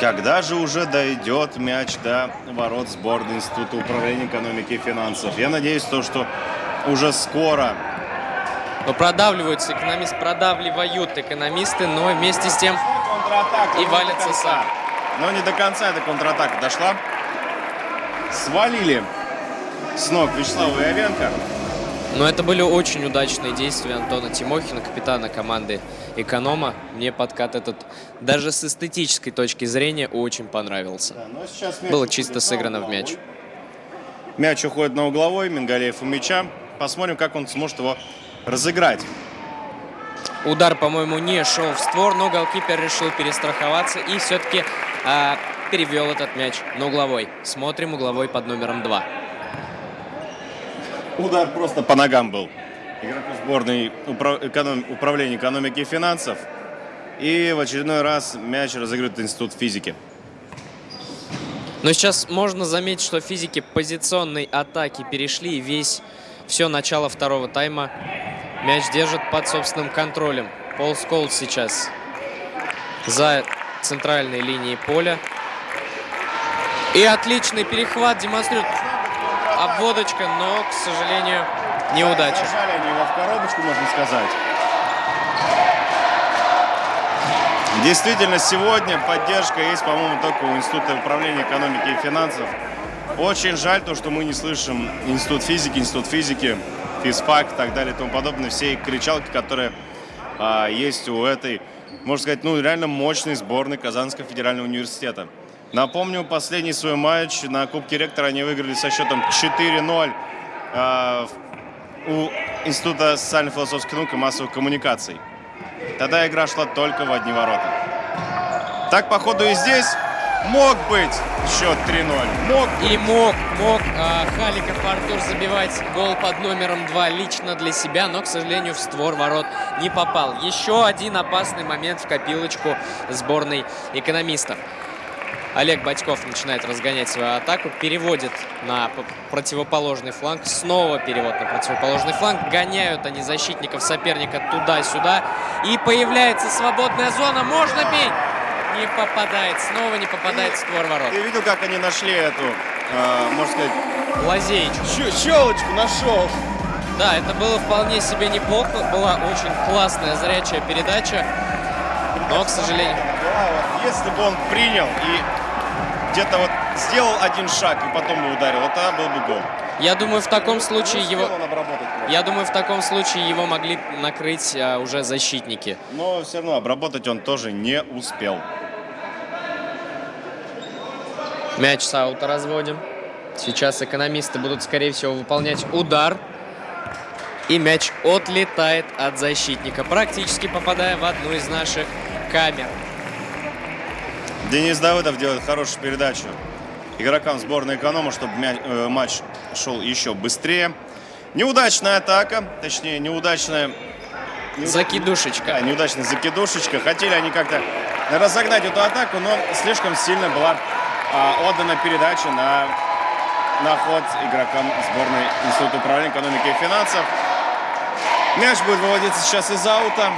Когда же уже дойдет мяч до ворот сборной Института управления экономики и финансов? Я надеюсь, то, что уже скоро. Но продавливаются экономисты, продавливают экономисты, но вместе с тем Контратака. И валится сам. Но не до конца эта контратака дошла. Свалили с ног Вячеслава Явенко. Но это были очень удачные действия Антона Тимохина, капитана команды «Эконома». Мне подкат этот даже с эстетической точки зрения очень понравился. Да, Было чисто сыграно в мяч. Мяч уходит на угловой, Мингалеев у мяча. Посмотрим, как он сможет его разыграть. Удар, по-моему, не шел в створ, но голкипер решил перестраховаться и все-таки перевел этот мяч на угловой. Смотрим угловой под номером 2. Удар просто по ногам был. Игроку сборной упра- эконом- управления экономики и финансов. И в очередной раз мяч разыгрывает Институт физики. Но сейчас можно заметить, что физики позиционной атаки перешли и весь все начало второго тайма мяч держит под собственным контролем. Пол Сколс сейчас за центральной линией поля. И отличный перехват демонстрирует обводочка, но, к сожалению, неудача. Зажали они его в коробочку, можно сказать. Действительно, сегодня поддержка есть, по-моему, только у Института управления экономики и финансов. Очень жаль то, что мы не слышим Институт физики, Институт физики. Физфак и так далее и тому подобное. Все кричалки, которые а, есть у этой, можно сказать, ну реально мощной сборной Казанского федерального университета. Напомню, последний свой матч на Кубке Ректора они выиграли со счетом 4-0 а, у Института социально-философских наук и массовых коммуникаций. Тогда игра шла только в одни ворота. Так, походу, и здесь мог быть счет 3-0. Мог И мог, мог а, Халиков Артур забивать гол под номером 2 лично для себя, но, к сожалению, в створ ворот не попал. Еще один опасный момент в копилочку сборной экономистов. Олег Батьков начинает разгонять свою атаку, переводит на противоположный фланг, снова перевод на противоположный фланг, гоняют они защитников соперника туда-сюда, и появляется свободная зона, можно бить! Не попадает, снова не попадает в створ ворот. Ты видел, как они нашли эту, э, можно сказать, Лазеечку. щелочку нашел. Да, это было вполне себе неплохо, была очень классная зрячая передача, но, к сожалению... Если бы он принял и где-то вот сделал один шаг и потом бы ударил, вот тогда был бы гол. Я думаю, в таком случае его... Я думаю, в таком случае его могли накрыть а, уже защитники. Но все равно обработать он тоже не успел. Мяч с аута разводим. Сейчас экономисты будут, скорее всего, выполнять удар. И мяч отлетает от защитника, практически попадая в одну из наших камер. Денис Давыдов делает хорошую передачу игрокам сборной эконома, чтобы э, матч шел еще быстрее. Неудачная атака, точнее, неудачная... неуд- Закидушечка. Да, неудачная закидушечка. Хотели они как-то разогнать эту атаку, но слишком сильно была а, отдана передача на, на ход игрокам сборной Института управления экономики и финансов. Мяч будет выводиться сейчас из аута.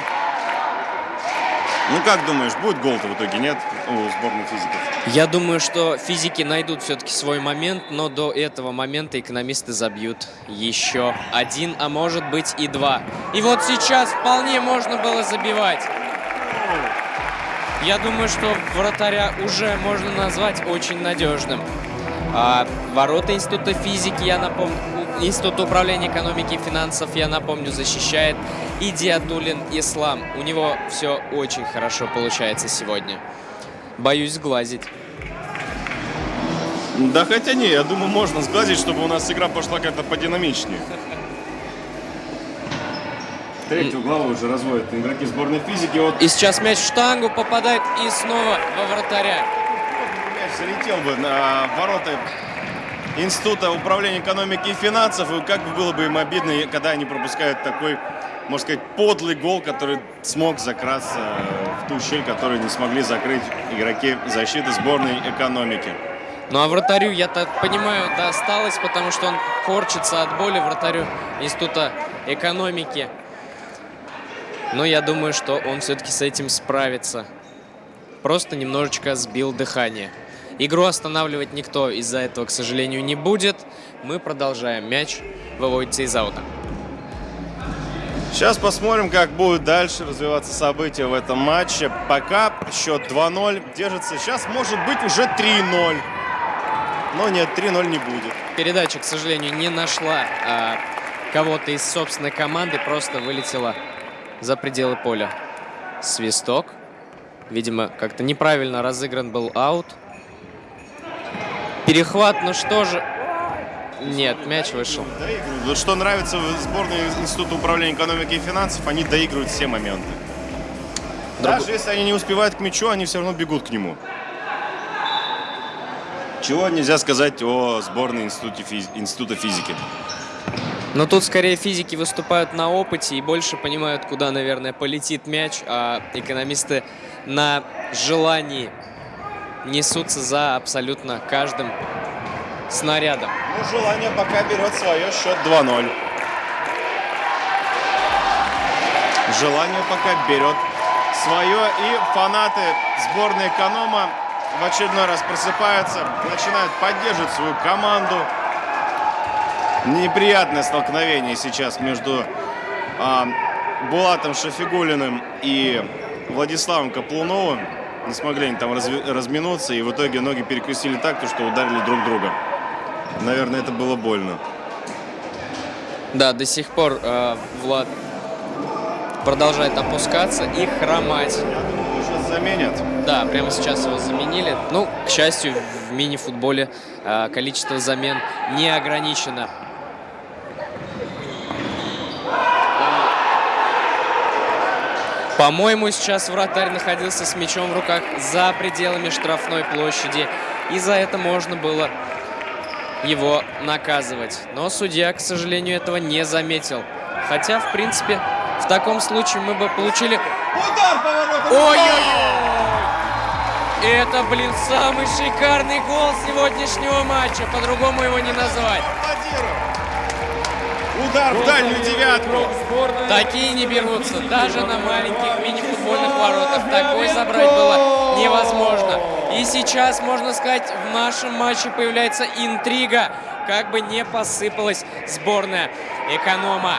Ну, как думаешь, будет гол-то в итоге, нет, у сборной физиков? Я думаю, что физики найдут все-таки свой момент, но до этого момента экономисты забьют еще один, а может быть и два. И вот сейчас вполне можно было забивать. Я думаю, что вратаря уже можно назвать очень надежным. А ворота Института физики, я напомню, Института управления экономики и финансов, я напомню, защищает Идиатулин Ислам. У него все очень хорошо получается сегодня. Боюсь сглазить. Да хотя не, я думаю, можно сглазить, чтобы у нас игра пошла как-то подинамичнее. Третью главу уже разводят игроки сборной физики. Вот И сейчас мяч в штангу попадает и снова во вратаря. мяч залетел бы на ворота Института управления экономики и финансов. И как бы было бы им обидно, когда они пропускают такой, можно сказать, подлый гол, который смог закрасться в ту щель, которую не смогли закрыть игроки защиты сборной экономики. Ну а вратарю, я так понимаю, досталось, потому что он корчится от боли вратарю Института экономики. Но я думаю, что он все-таки с этим справится. Просто немножечко сбил дыхание. Игру останавливать никто из-за этого, к сожалению, не будет. Мы продолжаем. Мяч выводится из аута. Сейчас посмотрим, как будут дальше развиваться события в этом матче. Пока счет 2-0 держится. Сейчас может быть уже 3-0. Но нет, 3-0 не будет. Передача, к сожалению, не нашла а, кого-то из собственной команды, просто вылетела за пределы поля. Свисток. Видимо, как-то неправильно разыгран был аут. Перехват, ну что же... Нет, мяч вышел. Вот что нравится в сборной Института управления экономики и финансов, они доигрывают все моменты. Друг- Даже если они не успевают к мячу, они все равно бегут к нему. Чего нельзя сказать о сборной Институте физ- Института физики. Но тут скорее физики выступают на опыте и больше понимают, куда, наверное, полетит мяч, а экономисты на желании несутся за абсолютно каждым снарядом. Ну, желание пока берет свое счет 2-0. Желание пока берет свое. И фанаты сборной Эконома в очередной раз просыпаются, начинают поддерживать свою команду. Неприятное столкновение сейчас между а, Булатом Шафигулиным и Владиславом Каплуновым. Не смогли они там разминуться, и в итоге ноги перекрестили так, то, что ударили друг друга. Наверное, это было больно. Да, до сих пор э, Влад продолжает опускаться и хромать. Я думаю, сейчас заменят. Да, прямо сейчас его заменили. Ну, к счастью, в мини-футболе э, количество замен не ограничено. По-моему, сейчас вратарь находился с мячом в руках за пределами штрафной площади. И за это можно было его наказывать. Но судья, к сожалению, этого не заметил. Хотя, в принципе, в таком случае мы бы получили... Удар поворотом! Ой-ой-ой! Это, блин, самый шикарный гол сегодняшнего матча. По-другому его не назвать. Удар в дальнюю девятку. Такие не берутся. Даже на маленьких мини-футбольных воротах. Такой забрать было невозможно. И сейчас, можно сказать, в нашем матче появляется интрига. Как бы не посыпалась сборная эконома.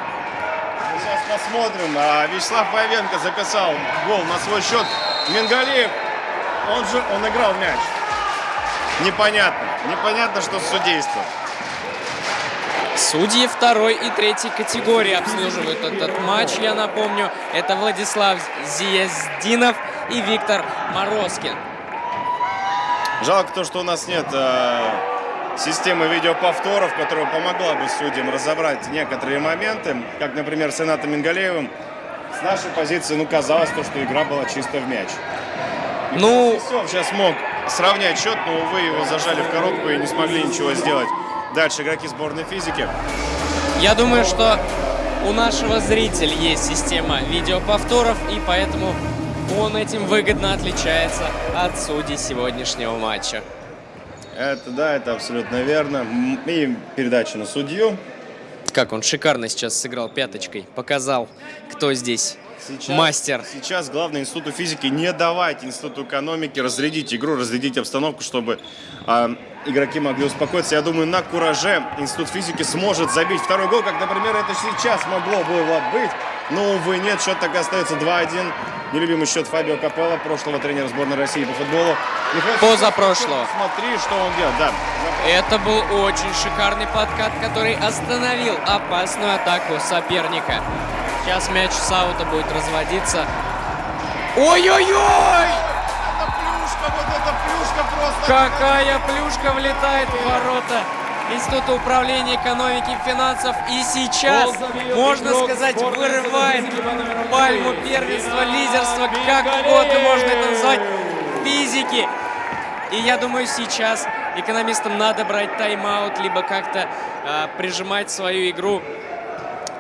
Сейчас посмотрим. А, Вячеслав Павенко записал гол на свой счет. Мингалиев, он же, он играл мяч. Непонятно. Непонятно, что с судейством. Судьи второй и третьей категории обслуживают этот матч, я напомню. Это Владислав Зияздинов и Виктор Морозкин. Жалко то, что у нас нет э, системы видеоповторов, которая помогла бы судьям разобрать некоторые моменты, как, например, с Инатом Мингалеевым. С нашей позиции, ну, казалось то, что игра была чисто в мяч. Ну, Сов сейчас мог сравнять счет, но, увы, его зажали в коробку и не смогли ничего сделать. Дальше игроки сборной физики. я думаю, что у нашего зрителя есть система видеоповторов, и поэтому он этим выгодно отличается от судей сегодняшнего матча. Это, да, это абсолютно верно. И передача на судью. Как он шикарно сейчас сыграл пяточкой, показал, кто здесь мастер. Сейчас главное институту физики не давать институту экономики разрядить игру, разрядить обстановку, чтобы а, игроки могли успокоиться. Я думаю, на кураже институт физики сможет забить второй гол, как, например, это сейчас могло бы Влад, быть. Но, увы, нет, счет так и остается 2-1. Нелюбимый счет Фабио Капелло, прошлого тренера сборной России по футболу. Михаил, Позапрошлого. Смотри, что он делает. Да, Это был очень шикарный подкат, который остановил опасную атаку соперника. Сейчас мяч Саута будет разводиться. Ой-ой-ой! Вот это плюшка просто. Какая плюшка влетает в ворота Института управления экономики и финансов. И сейчас, можно сказать, вырывает пальму первенства, лидерства, как угодно можно это назвать, физики. И я думаю, сейчас экономистам надо брать тайм-аут, либо как-то а, прижимать свою игру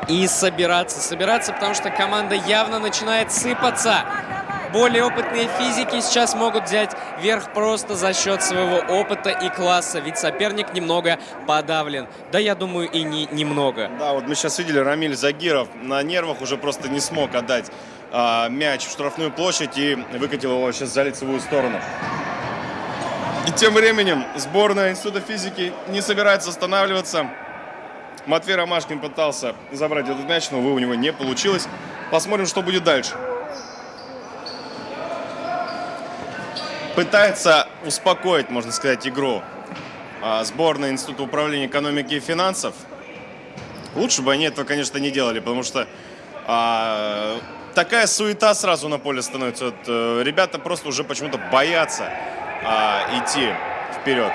и собираться. Собираться, потому что команда явно начинает сыпаться. Более опытные физики сейчас могут взять верх просто за счет своего опыта и класса, ведь соперник немного подавлен. Да, я думаю, и не немного. Да, вот мы сейчас видели, Рамиль Загиров на нервах уже просто не смог отдать а, мяч в штрафную площадь и выкатил его сейчас за лицевую сторону. И тем временем сборная Института физики не собирается останавливаться. Матвей Ромашкин пытался забрать этот мяч, но, увы, у него не получилось. Посмотрим, что будет дальше. Пытается успокоить, можно сказать, игру а, сборная Института управления экономики и финансов. Лучше бы они этого, конечно, не делали, потому что а, такая суета сразу на поле становится. Вот, э, ребята просто уже почему-то боятся а, идти вперед.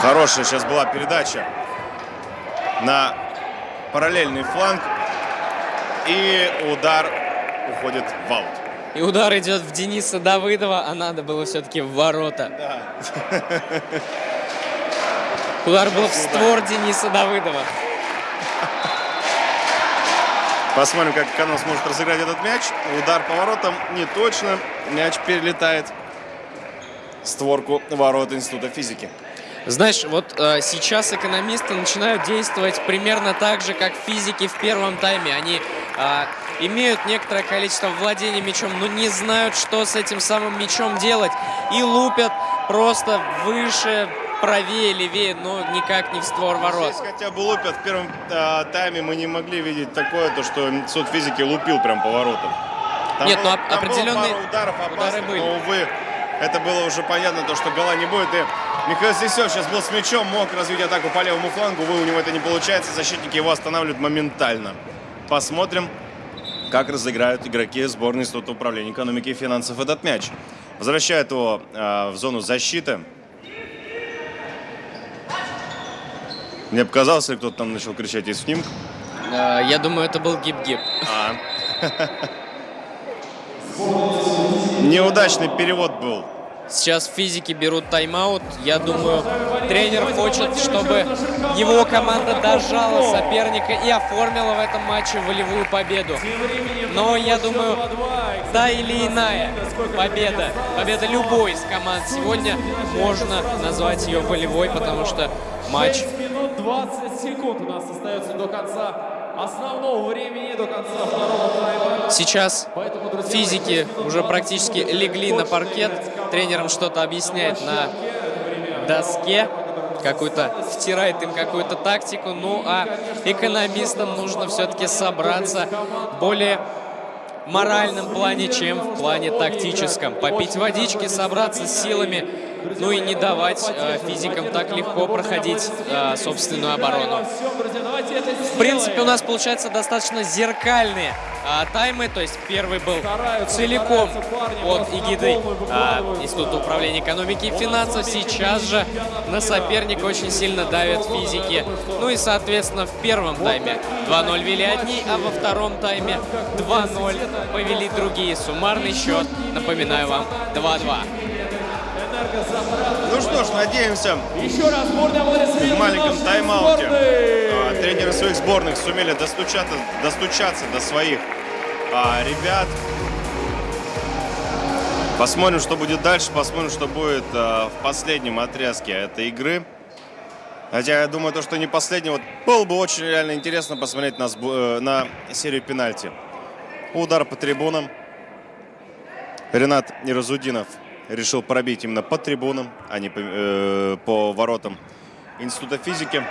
Хорошая сейчас была передача на параллельный фланг. И удар уходит в аут. И удар идет в Дениса Давыдова, а надо было все-таки в ворота. Удар был в створ Дениса Давыдова. Посмотрим, как Канон сможет разыграть этот мяч. Удар по воротам не точно. Мяч перелетает створку ворот Института физики. Знаешь, вот э, сейчас экономисты начинают действовать примерно так же, как физики в первом тайме. Они э, имеют некоторое количество владения мячом, но не знают, что с этим самым мячом делать. И лупят просто выше, правее, левее, но никак не в створ ворот. Здесь хотя бы лупят. В первом э, тайме мы не могли видеть такое, то, что Институт физики лупил прям по воротам. Там Нет, было- ну, там было определенные пару ударов удары опасных, были. но, увы, это было уже понятно, то, что гола не будет. И Михаил Сисев сейчас был с мячом, мог развить атаку по левому флангу. Увы, у него это не получается. Защитники его останавливают моментально. Посмотрим, как разыграют игроки сборной Института управления экономики и финансов этот мяч. Возвращает его э, в зону защиты. Мне показалось, или кто-то там начал кричать из снимка. Э, Я думаю, это был гип-гип. А. Неудачный перевод был. Сейчас физики берут тайм-аут. Я думаю, тренер хочет, чтобы его команда дожала соперника и оформила в этом матче волевую победу. Но я думаю, та или иная победа, победа любой из команд сегодня, можно назвать ее волевой, потому что матч 6 минут 20 секунд у нас остается до конца основного времени, до конца второго тайма. Сейчас Поэтому, друзья, физики уже практически легли на паркет. Тренерам что-то объясняет на доске. Какую-то втирает им какую-то тактику. Ну а экономистам нужно все-таки собраться более моральном плане, чем в плане тактическом. Попить водички, собраться с силами, ну и не давать э, физикам так легко проходить э, собственную оборону. В принципе, у нас получается достаточно зеркальные а, таймы. То есть первый был целиком под эгидой а, Института управления экономики и финансов. Сейчас же на соперника очень сильно давят физики. Ну и, соответственно, в первом тайме 2-0 вели одни, а во втором тайме 2-0 повели другие. Суммарный счет, напоминаю вам, 2-2. Ну что ж, надеемся, Еще раз в маленьком тайм-ауте а, тренеры своих сборных сумели достучаться, достучаться до своих а, ребят. Посмотрим, что будет дальше, посмотрим, что будет а, в последнем отрезке этой игры. Хотя я думаю, то, что не последний. Вот было бы очень реально интересно посмотреть на, э, на серию пенальти. Удар по трибунам. Ренат Иразудинов решил пробить именно по трибунам, а не по, э, по воротам Института физики.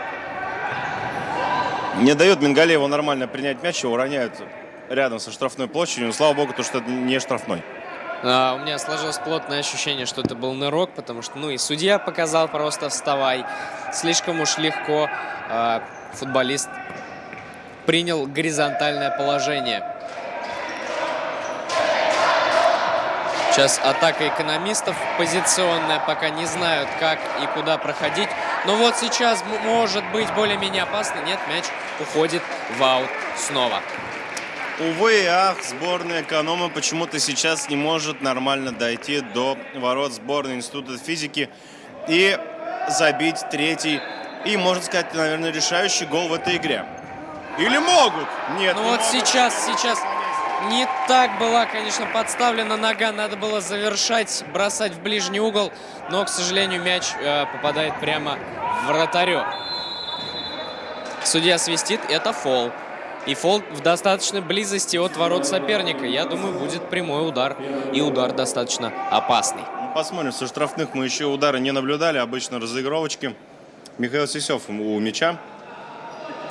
Не дает Мингалееву нормально принять мяч, его роняют рядом со штрафной площадью. Но, слава богу, то, что это не штрафной. А, у меня сложилось плотное ощущение, что это был нырок, потому что, ну, и судья показал просто вставай. Слишком уж легко а, футболист принял горизонтальное положение. Сейчас атака экономистов позиционная, пока не знают, как и куда проходить. Но вот сейчас может быть более-менее опасно. Нет, мяч уходит в аут снова. Увы и ах, сборная эконома почему-то сейчас не может нормально дойти до ворот сборной Института физики и забить третий и, можно сказать, наверное, решающий гол в этой игре. Или могут? Нет, Ну не вот могут. сейчас, сейчас не так была, конечно, подставлена нога. Надо было завершать, бросать в ближний угол. Но, к сожалению, мяч э, попадает прямо в вратарю. Судья свистит, это фол. И фол в достаточной близости от ворот соперника. Я думаю, будет прямой удар. И удар достаточно опасный. Ну, Посмотрим, со штрафных мы еще удары не наблюдали, обычно разыгровочки. Михаил Сисев у мяча.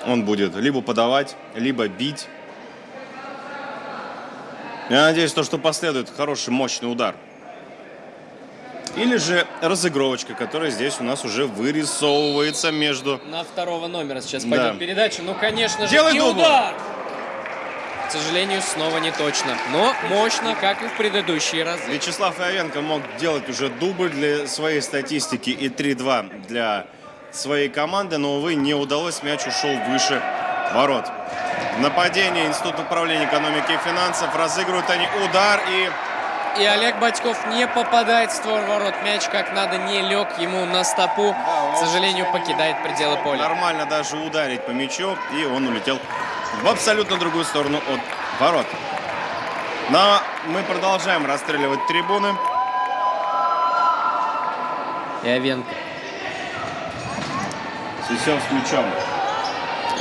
Он будет либо подавать, либо бить. Я надеюсь, то, что последует хороший, мощный удар. Или же разыгровочка, которая здесь у нас уже вырисовывается между... На второго номера сейчас Да. пойдет передача. Ну, конечно же, Делай и дубль. удар! К сожалению, снова не точно. Но мощно, как и в предыдущие разы. Вячеслав Ивенко мог делать уже дубль для своей статистики и 3-2 для своей команды, но, увы, не удалось. Мяч ушел выше ворот. Нападение Института управления экономики и финансов. Разыгрывают они удар и... И Олег Батьков не попадает в створ ворот. Мяч как надо не лег ему на стопу. К сожалению, покидает пределы поля. Нормально даже ударить по мячу, и он улетел в абсолютно другую сторону от ворот. Но мы продолжаем расстреливать трибуны. И Овенко. Сисев с мячом.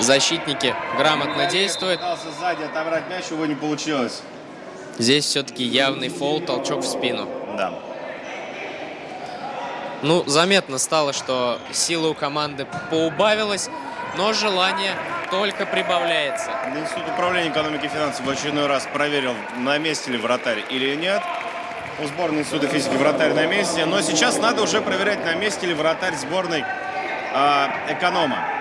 Защитники грамотно действуют. Пытался сзади отобрать мяч, его не получилось. Здесь все-таки явный фол, толчок в спину. Да. Ну, заметно стало, что сила у команды поубавилась, но желание только прибавляется. Институт управления экономики и финансов в очередной раз проверил, на месте ли вратарь или нет. у сборной Института физики вратарь на месте. Но сейчас надо уже проверять, на месте ли вратарь сборной а, эконома.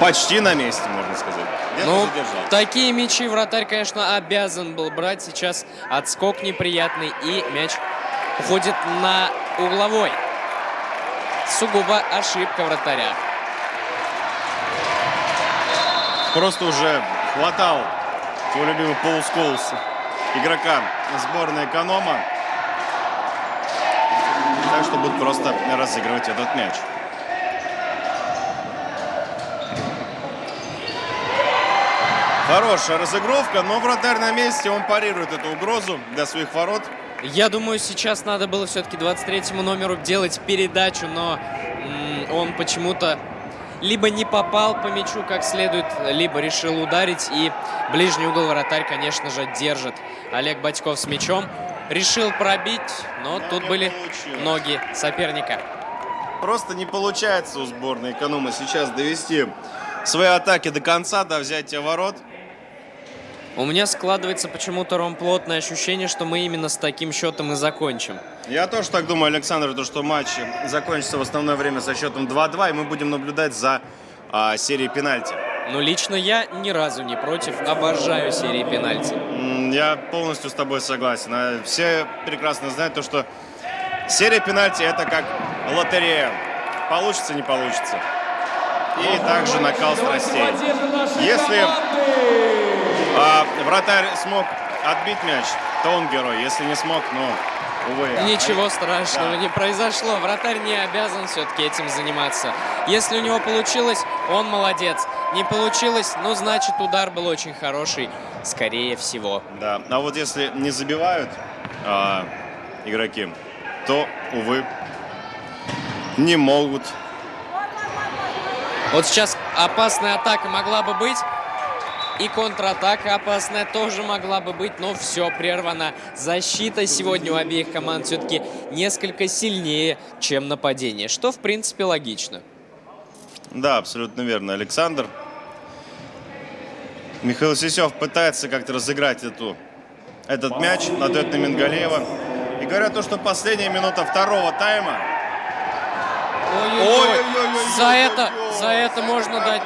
Почти на месте, можно сказать. Ну, такие мячи вратарь, конечно, обязан был брать. Сейчас отскок неприятный, и мяч уходит на угловой. Сугубо ошибка вратаря. Просто уже хватал твой любимый Пол Сколс, игрока сборной эконома. Так что будут просто разыгрывать этот мяч. Хорошая разыгровка, но вратарь на месте, он парирует эту угрозу для своих ворот. Я думаю, сейчас надо было все-таки 23-му номеру делать передачу, но он почему-то либо не попал по мячу как следует, либо решил ударить. И ближний угол вратарь, конечно же, держит. Олег Батьков с мячом. Решил пробить, но Но тут были получилось. ноги соперника. Просто не получается у сборной эконома сейчас довести свои атаки до конца, до взятия ворот. У меня складывается почему-то, Ром, плотное ощущение, что мы именно с таким счетом и закончим. Я тоже так думаю, Александр, то, что матч закончится в основное время со счетом 2-2, и мы будем наблюдать за а, серией пенальти. Но лично я ни разу не против, обожаю серии пенальти. Я полностью с тобой согласен. А Все прекрасно знают то, что серия пенальти это как лотерея. Получится, не получится. И также накал страстей. Если а, вратарь смог отбить мяч, то он герой. Если не смог, ну, увы. Ничего страшного Да. не произошло. Вратарь не обязан все-таки этим заниматься. Если у него получилось, он молодец. Не получилось, ну, значит, удар был очень хороший. Скорее всего. Да, а вот если не забивают а, игроки, то, увы, не могут. Вот сейчас опасная атака могла бы быть. И контратака опасная тоже могла бы быть, но все прервано. Защита сегодня у обеих команд все-таки несколько сильнее, чем нападение, что в принципе логично. Да, абсолютно верно, Александр. Михаил Сисев пытается как-то разыграть эту, этот мяч, отдает на Мингалеева. И говорят то, что последняя минута второго тайма. Ой-ой-ой-ой-ой-ой-ой-ой. За это, за это можно дать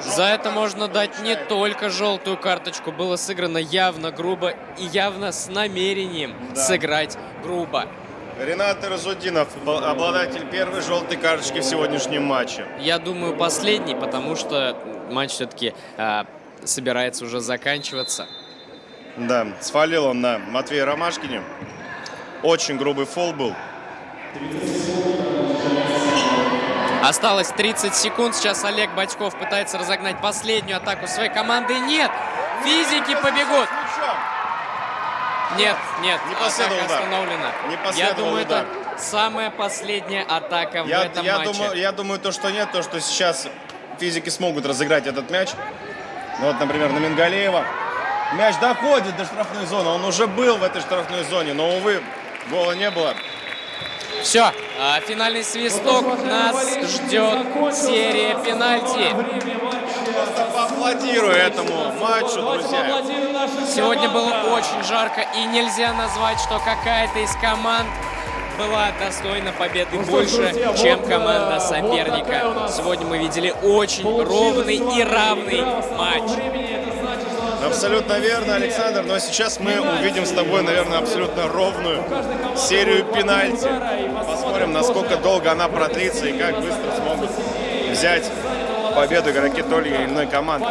За это можно дать не только желтую карточку. Было сыграно явно грубо и явно с намерением сыграть грубо. Ренат Разудинов, обладатель первой желтой карточки в сегодняшнем матче. Я думаю, последний, потому что матч все-таки собирается уже заканчиваться. Да, свалил он на Матвея Ромашкине. Очень грубый фол был. Осталось 30 секунд. Сейчас Олег Батьков пытается разогнать последнюю атаку своей команды. Нет! Физики побегут! Нет, нет, Не атака последовал удар. остановлена. Не Я последовал думаю, удар. это самая последняя атака в Я, этом я матче. думаю, я думаю, то, что нет, то, что сейчас физики смогут разыграть этот мяч. Ну, вот, например, на Мингалеева. Мяч доходит до штрафной зоны. Он уже был в этой штрафной зоне, но, увы, гола не было. Все, а, финальный свисток. Нас ждет серия пенальти. Просто поаплодирую этому матчу, друзья. Сегодня было очень жарко, и нельзя назвать, что какая-то из команд была достойна победы больше, чем команда соперника. Сегодня мы видели очень ровный и равный матч. Абсолютно верно, Александр. Но сейчас мы увидим с тобой, наверное, абсолютно ровную серию пенальти. Посмотрим, насколько долго она продлится и как быстро смогут взять победу игроки той или иной команды.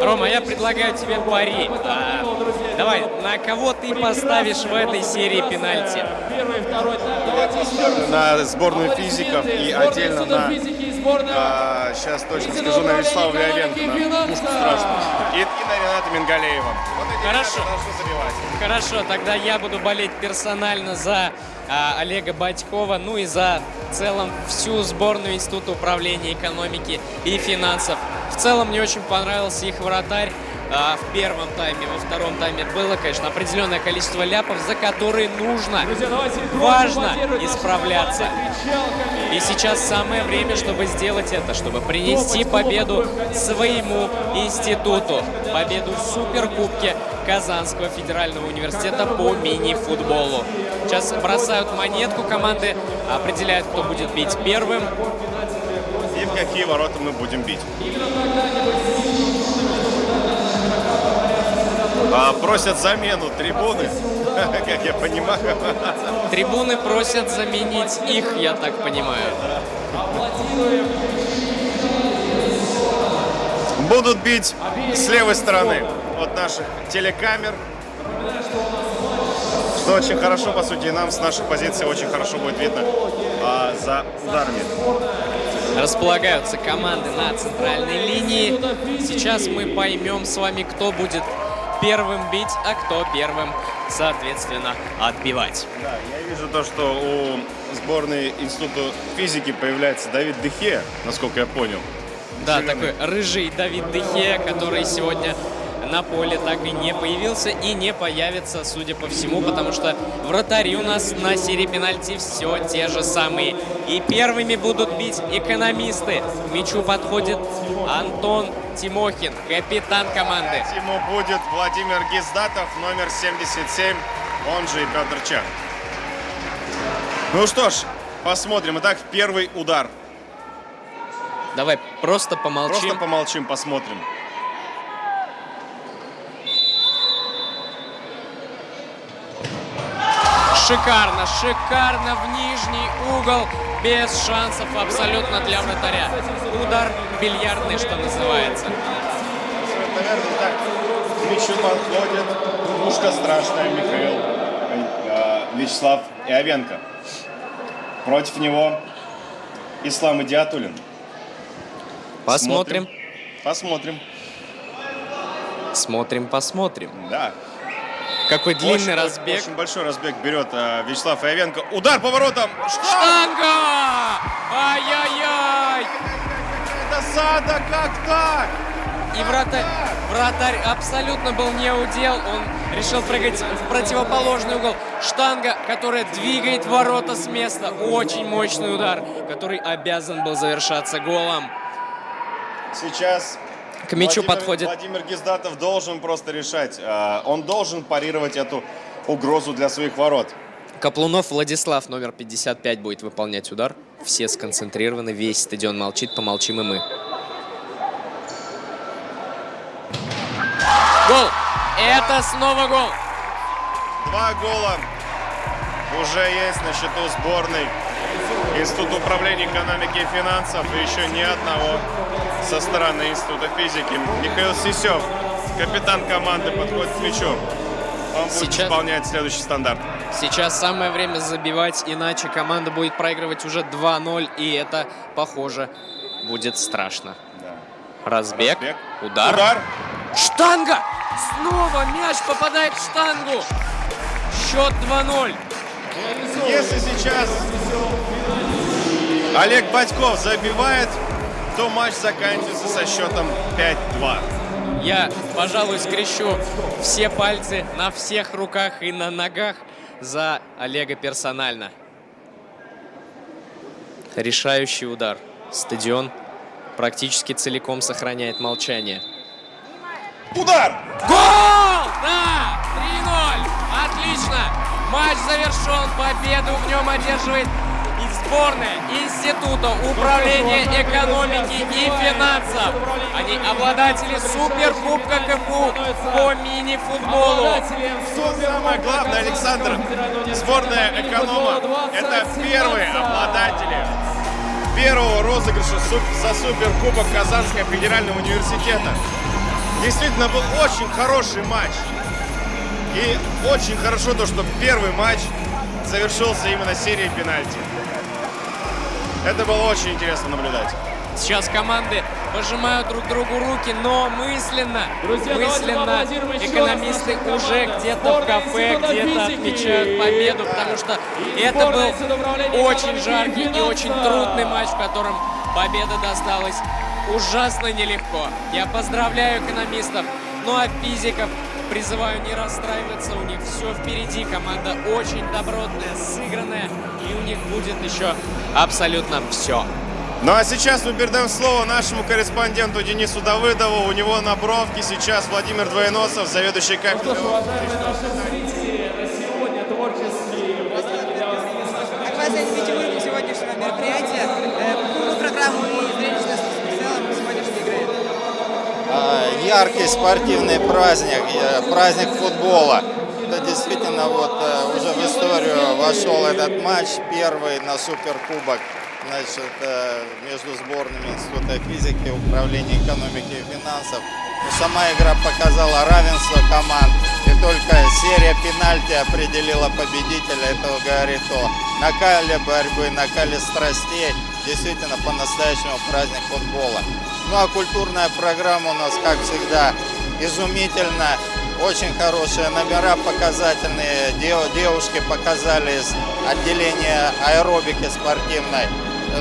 Рома, я предлагаю тебе пари. А, давай, на кого ты поставишь в этой серии пенальти? На сборную физиков и отдельно на, а, сейчас точно скажу, на Вячеслава Виоленко, на пушку страшную. И, Рената Мингалеева. Хорошо. Хорошо, тогда я буду болеть персонально за а, Олега Батькова, ну и за в целом всю сборную Института управления экономики и финансов. В целом мне очень понравился их вратарь. А, в первом тайме, во втором тайме было, конечно, определенное количество ляпов, за которые нужно, важно исправляться. И сейчас самое время, чтобы сделать это, чтобы принести победу своему институту, победу в Суперкубке, Казанского федерального университета по мини-футболу. Сейчас бросают монетку, команды определяют, кто будет бить первым. И в какие ворота мы будем бить. А, просят замену трибуны, как я понимаю. Трибуны просят заменить их, я так понимаю. Будут бить с левой стороны от наших телекамер. Что очень хорошо, по сути, и нам с наших позиций очень хорошо будет видно а, за ударами. Располагаются команды на центральной линии. Сейчас мы поймем с вами, кто будет первым бить, а кто первым, соответственно, отбивать. Да, я вижу то, что у сборной Института физики появляется Давид Дехе, насколько я понял. Да, Зеленый. такой рыжий Давид Дехе, который сегодня на поле так и не появился и не появится, судя по всему, потому что вратари у нас на серии пенальти все те же самые. И первыми будут бить экономисты. К мячу подходит Антон Тимохин, капитан команды. Ему будет Владимир Гиздатов, номер 77, он же и Петр Чех. Ну что ж, посмотрим. Итак, первый удар. Давай просто помолчим. Просто помолчим, посмотрим. Шикарно, шикарно в нижний угол, без шансов абсолютно для вратаря. Удар бильярдный, что называется. Наверное, так к мячу подходит пушка страшная Михаил э, Вячеслав Иовенко. Против него Ислам Идиатулин. Посмотрим. Посмотрим. Смотрим, посмотрим. Да. Какой длинный Очень- разбег. Очень большой разбег берет э, Вячеслав Иовенко. Удар поворотом. Что? Штанга! Ай-яй-яй! Досада, как так? И вратарь, вратарь абсолютно был не удел. Он решил прыгать в противоположный угол. Штанга, которая двигает ворота с места. Очень мощный удар, который обязан был завершаться голом. Сейчас К мячу Владимир- подходит Владимир Гиздатов должен просто решать. э, Он должен парировать эту угрозу для своих ворот. Каплунов Владислав, номер 55, будет выполнять удар. Все сконцентрированы, весь стадион молчит, помолчим и мы. Гол! Это снова гол! Два гола уже есть на счету сборной Института управления экономики и финансов. Еще ни одного со стороны Института физики. Михаил Сисев, капитан команды, подходит к мячу. Он будет Сейчас- исполнять следующий стандарт. Сейчас самое время забивать, иначе команда будет проигрывать уже 2-0, и это, похоже, будет страшно. Разбег, Разбег. удар. Удар. Штанга! Снова мяч попадает в штангу. Счет 2-0. Если сейчас Олег Батьков забивает, то матч заканчивается со счетом 5-2. Я, пожалуй, скрещу все пальцы на всех руках и на ногах за Олега персонально. Решающий удар. Стадион практически целиком сохраняет молчание. Удар! Гол! Да! 3-0! Отлично! Матч завершен. Победу в нем одерживает сборная Института управления экономики и финансов. Они обладатели Суперкубка КФУ по мини-футболу. Самое главное, Александр, сборная эконома – это первые обладатели первого розыгрыша за суперкубок Казанского федерального университета. Действительно, был очень хороший матч. И очень хорошо то, что первый матч завершился именно серией пенальти. Это было очень интересно наблюдать. Сейчас команды пожимают друг другу руки, но мысленно, Друзья, мысленно экономисты уже где-то в кафе, где-то отмечают победу, потому что это был очень жаркий и очень трудный матч, в котором победа досталась ужасно нелегко. Я поздравляю экономистов, ну а физиков призываю не расстраиваться, у них все впереди, команда очень добротная, сыгранная, и у них будет еще абсолютно все. Ну а сейчас мы передаем слово нашему корреспонденту Денису Давыдову. У него на бровке сейчас Владимир Двоеносов, заведующий Ну что ж, кафедрой. уважаемые наши зрители, на сегодня творческий Как вы оцениваете уровень сегодняшнего мероприятия, э, культурную программу и зрелищность в целом сегодняшней игры? Яркий спортивный праздник, э, праздник футбола. Это действительно вот э, уже в историю вошел этот матч, первый на Суперкубок значит, э, между сборными Института физики, Управления экономики и финансов. Но сама игра показала равенство команд, и только серия пенальти определила победителя. Это говорит о накале борьбы, накале страстей. Действительно, по-настоящему праздник футбола. Ну а культурная программа у нас, как всегда, изумительно. Очень хорошие номера показательные. Дев- Девушки показали из отделения аэробики спортивной.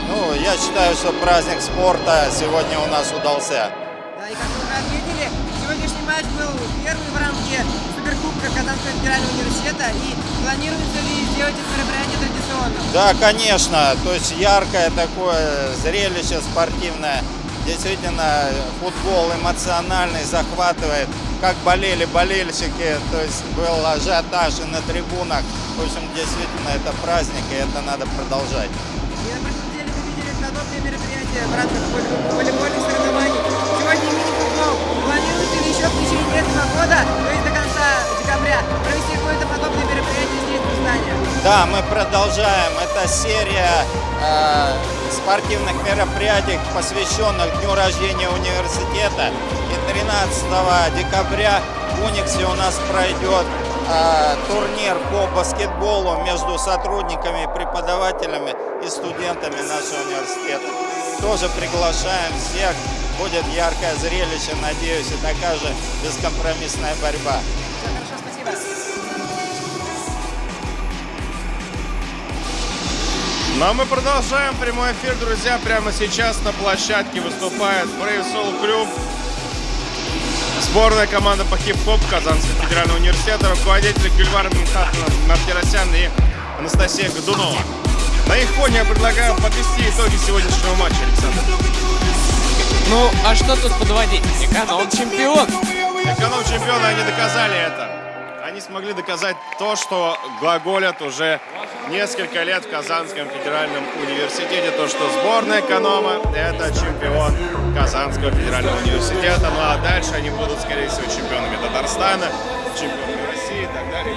Ну, я считаю, что праздник спорта сегодня у нас удался. Да, и как вы уже отметили, сегодняшний матч был первый в рамке Суперкубка Казанского федерального университета. И планируется ли сделать это мероприятие традиционным? Да, конечно. То есть яркое такое зрелище спортивное. Действительно, футбол эмоциональный, захватывает. Как болели болельщики, то есть был ажиотаж и на трибунах. В общем, действительно, это праздник, и это надо продолжать. И на прошлой неделе мы видели подобные мероприятия в воле- волейбольных соревнований. Сегодня мини-футбол. Планируете ли еще в течение этого года, то есть до конца декабря, провести какое-то подобное мероприятие здесь, в Рустане? Да, мы продолжаем. Это серия э, спортивных мероприятий, посвященных дню рождения университета. И 13 декабря в Униксе у нас пройдет э, турнир по баскетболу между сотрудниками, преподавателями и студентами нашего университета. Тоже приглашаем всех. Будет яркое зрелище, надеюсь, и такая же бескомпромиссная борьба. Ну а мы продолжаем прямой эфир, друзья. Прямо сейчас на площадке выступает Brave Soul Club. Сборная команда по хип-хоп Казанского федерального университета, руководители Гюльвар Минхатовна Мартиросян и Анастасия Годунова. На их фоне я предлагаю подвести итоги сегодняшнего матча, Александр. Ну, а что тут подводить? Эконом чемпион. Эконом чемпионы, они доказали это. Они смогли доказать то, что глаголят уже несколько лет в Казанском федеральном университете, то, что сборная эконома – это чемпион Казанского федерального университета. Ну а дальше они будут, скорее всего, чемпионами Татарстана, чемпионами России и так далее.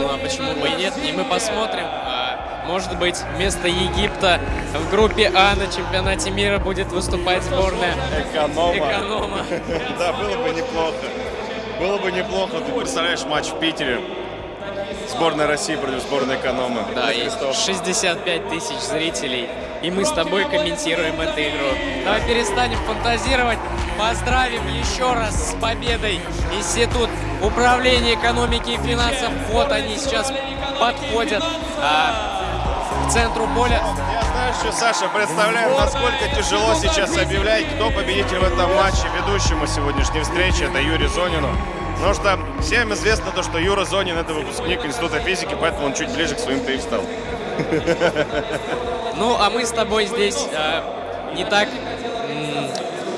Ну а почему бы и нет? И мы посмотрим. А, Может быть, вместо Египта в группе А на чемпионате мира будет выступать сборная Эконома. эконома. Да, было бы неплохо. Было бы неплохо. Ты представляешь матч в Питере. Сборная России против сборной экономы. Да, и Христов. 65 тысяч зрителей. И мы с тобой комментируем эту игру. Давай перестанем фантазировать. Поздравим еще раз с победой Институт управления экономики и финансов. Вот они сейчас подходят а, к центру поля. Я знаю, что, Саша, представляем, насколько тяжело сейчас объявлять, кто победитель в этом матче. Ведущему сегодняшней встречи это Юрий Зонину. Потому что всем известно то, что Юра Зонин это выпускник Института физики, поэтому он чуть ближе к своим-то и встал. Ну, а мы с тобой здесь а, не так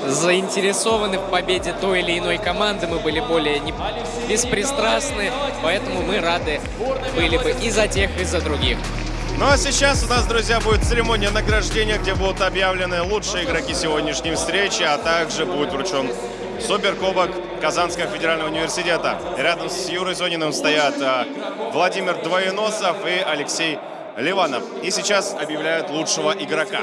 заинтересованы в победе той или иной команды. Мы были более не- беспристрастны, поэтому мы рады были бы и за тех, и за других. Ну а сейчас у нас, друзья, будет церемония награждения, где будут объявлены лучшие игроки сегодняшней встречи, а также будет вручен суперкубок Казанского федерального университета. Рядом с Юрой Зониным стоят а, Владимир Двоеносов и Алексей Ливанов. И сейчас объявляют лучшего игрока.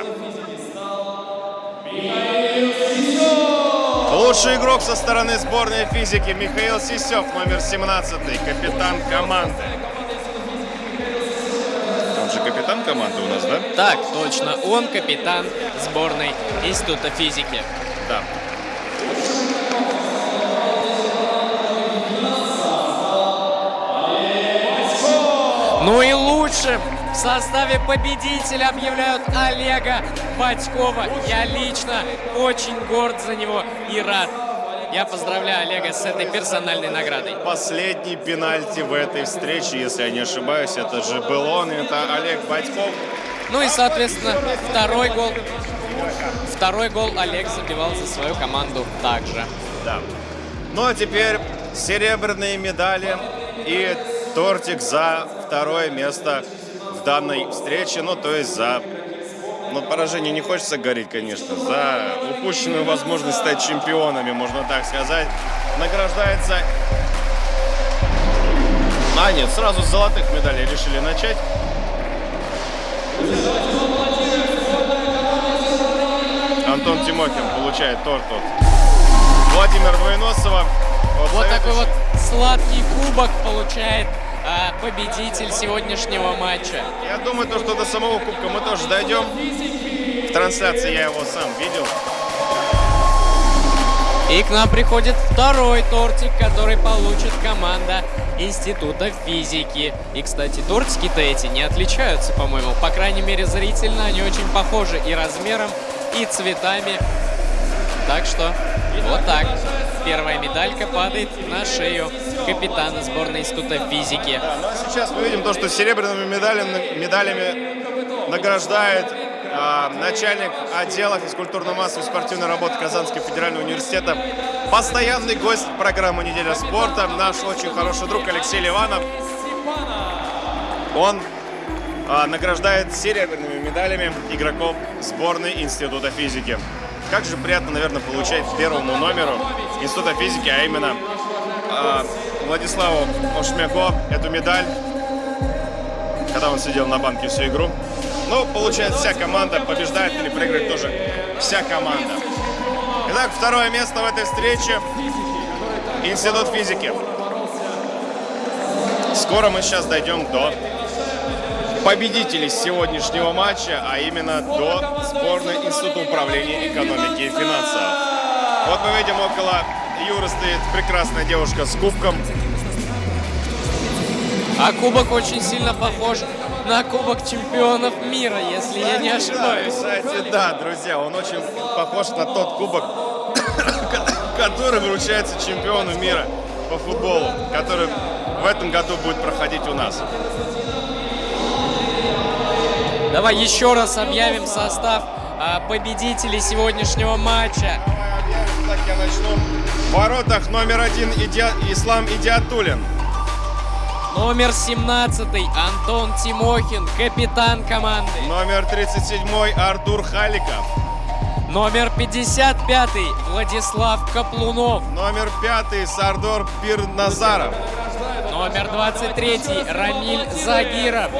Лучший игрок со стороны сборной физики Михаил Сисев, номер 17, капитан команды. Команды у нас, да? Так, точно, он капитан сборной Института физики. Да. Ну и лучшим в составе победителя объявляют Олега Батькова. Я лично очень горд за него и рад. Я поздравляю Олега с этой персональной наградой. Последний пенальти в этой встрече, если я не ошибаюсь, это же был он, это Олег Батьков. Ну и, соответственно, второй гол. Второй гол Олег забивал за свою команду также. Да. Ну а теперь серебряные медали и тортик за второе место в данной встрече. Ну, то есть за... Ну, поражение не хочется говорить, конечно. За упущенную возможность стать чемпионами, можно так сказать. Награждается... А, нет, сразу с золотых медалей решили начать. Антон Тимохин получает торт от Владимира Двоеносова. Вот такой вот сладкий кубок получает а, победитель сегодняшнего матча. Я думаю, то, что до самого кубка мы тоже дойдем. В трансляции я его сам видел. И к нам приходит второй тортик, который получит команда Института физики. И, кстати, тортики-то эти не отличаются, по-моему. По крайней мере, зрительно они очень похожи и размером, и цветами. Так что вот так. Первая медалька падает на шею капитана сборной Института физики. Да, ну а сейчас мы видим то, что серебряными медалями, медалями награждает а, начальник отдела физкультурно-массовой спортивной работы Казанского федерального университета, постоянный гость программы «Неделя спорта», наш очень хороший друг Алексей Ливанов. Он а, награждает серебряными медалями игроков сборной Института физики. Как же приятно, наверное, получать первому номеру Института физики, а именно Владиславу Ошмяко эту медаль, когда он сидел на банке всю игру. Ну, получает вся команда, побеждает или проигрывает тоже вся команда. Итак, второе место в этой встрече. Институт физики. Скоро мы сейчас дойдем до победителей сегодняшнего матча, а именно до сборной Института управления экономики и финансов. Вот мы видим около Юры стоит прекрасная девушка с кубком. А кубок очень сильно похож на Кубок чемпионов мира, если я не ошибаюсь. Да, кстати, да, друзья, он очень похож на тот кубок, который вручается чемпиону мира по футболу, который в этом году будет проходить у нас. Давай еще раз объявим состав а, победителей сегодняшнего матча. Так я начну. В воротах номер один Иди... Ислам Идиатулин. Номер 17 Антон Тимохин, капитан команды. Номер 37 Артур Халиков. Номер 55 Владислав Каплунов. Номер 5 Сардор Пирназаров. Номер 23 Рамиль Загиров.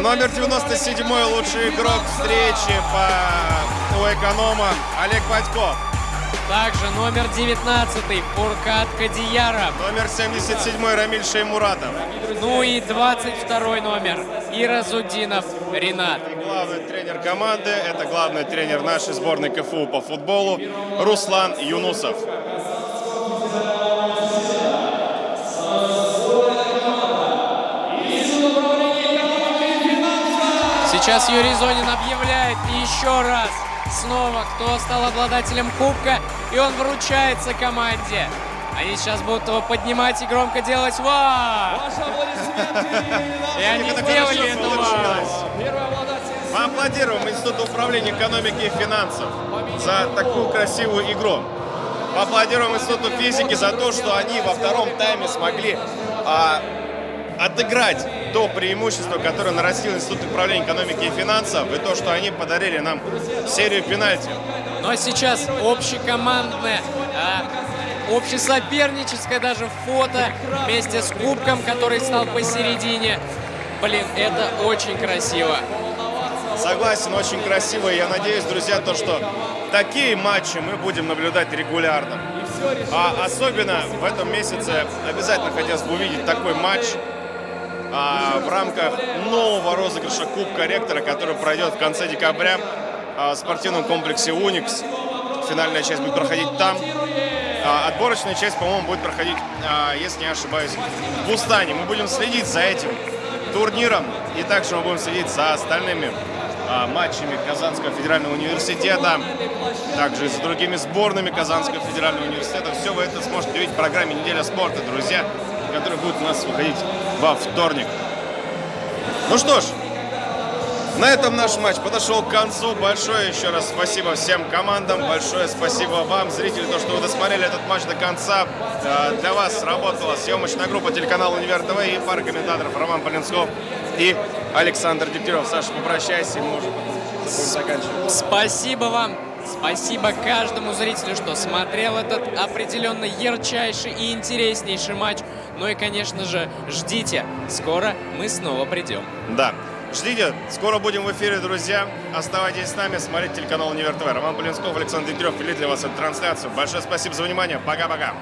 Номер 97 лучший игрок встречи по у эконома Олег Батьков. Также номер 19 Фуркат Кадияров. Номер 77 Рамиль Шеймуратов. Ну и 22 номер Иразудинов Ренат. И главный тренер команды, это главный тренер нашей сборной КФУ по футболу Руслан Юнусов. Сейчас Юрий Зонин объявляет еще раз снова, кто стал обладателем кубка, и он вручается команде. Они сейчас будут его поднимать и громко делать «Вау!». И они хорошо это. «Вау!». Мы аплодируем Институту управления экономики и финансов за такую красивую игру. Поаплодируем Институту физики за то, что они во втором тайме смогли а, отыграть то преимущество, которое нарастил Институт управления экономики и финансов, и то, что они подарили нам серию пенальти. Ну а сейчас общекомандное, а, общесоперническое даже фото вместе с кубком, который стал посередине. Блин, это очень красиво. Согласен, очень красиво. И я надеюсь, друзья, то, что такие матчи мы будем наблюдать регулярно. А особенно в этом месяце обязательно хотелось бы увидеть такой матч а, в рамках нового розыгрыша Кубка Ректора, который пройдет в конце декабря а, в спортивном комплексе «Уникс». Финальная часть будет проходить там. А, отборочная часть, по-моему, будет проходить, а, если не ошибаюсь, в Бустане. Мы будем следить за этим турниром и также мы будем следить за остальными а, матчами Казанского федерального университета, также и за другими сборными Казанского федерального университета. Все вы это сможете увидеть в программе «Неделя спорта», друзья, которая будет у нас выходить во вторник. Ну что ж, На этом наш матч подошел к концу. Большое еще раз спасибо всем командам. Большое спасибо вам, зрители, то, что вы досмотрели этот матч до конца. Э, Для вас работала съемочная группа телеканала Универ ТВ и пара комментаторов Роман Полинсков и Александр Дегтярев. Саша, попрощайся, и мы уже будем заканчивать. Спасибо вам. Спасибо каждому зрителю, что смотрел этот определенно ярчайший и интереснейший матч. Ну и, конечно же, ждите. Скоро мы снова придем. Да. Ждите, скоро будем в эфире, друзья. Оставайтесь с нами, смотрите телеканал Универ ТВ. Роман Полинсков, Александр Дегтярев вели для вас эту трансляцию. Большое спасибо за внимание. Пока-пока.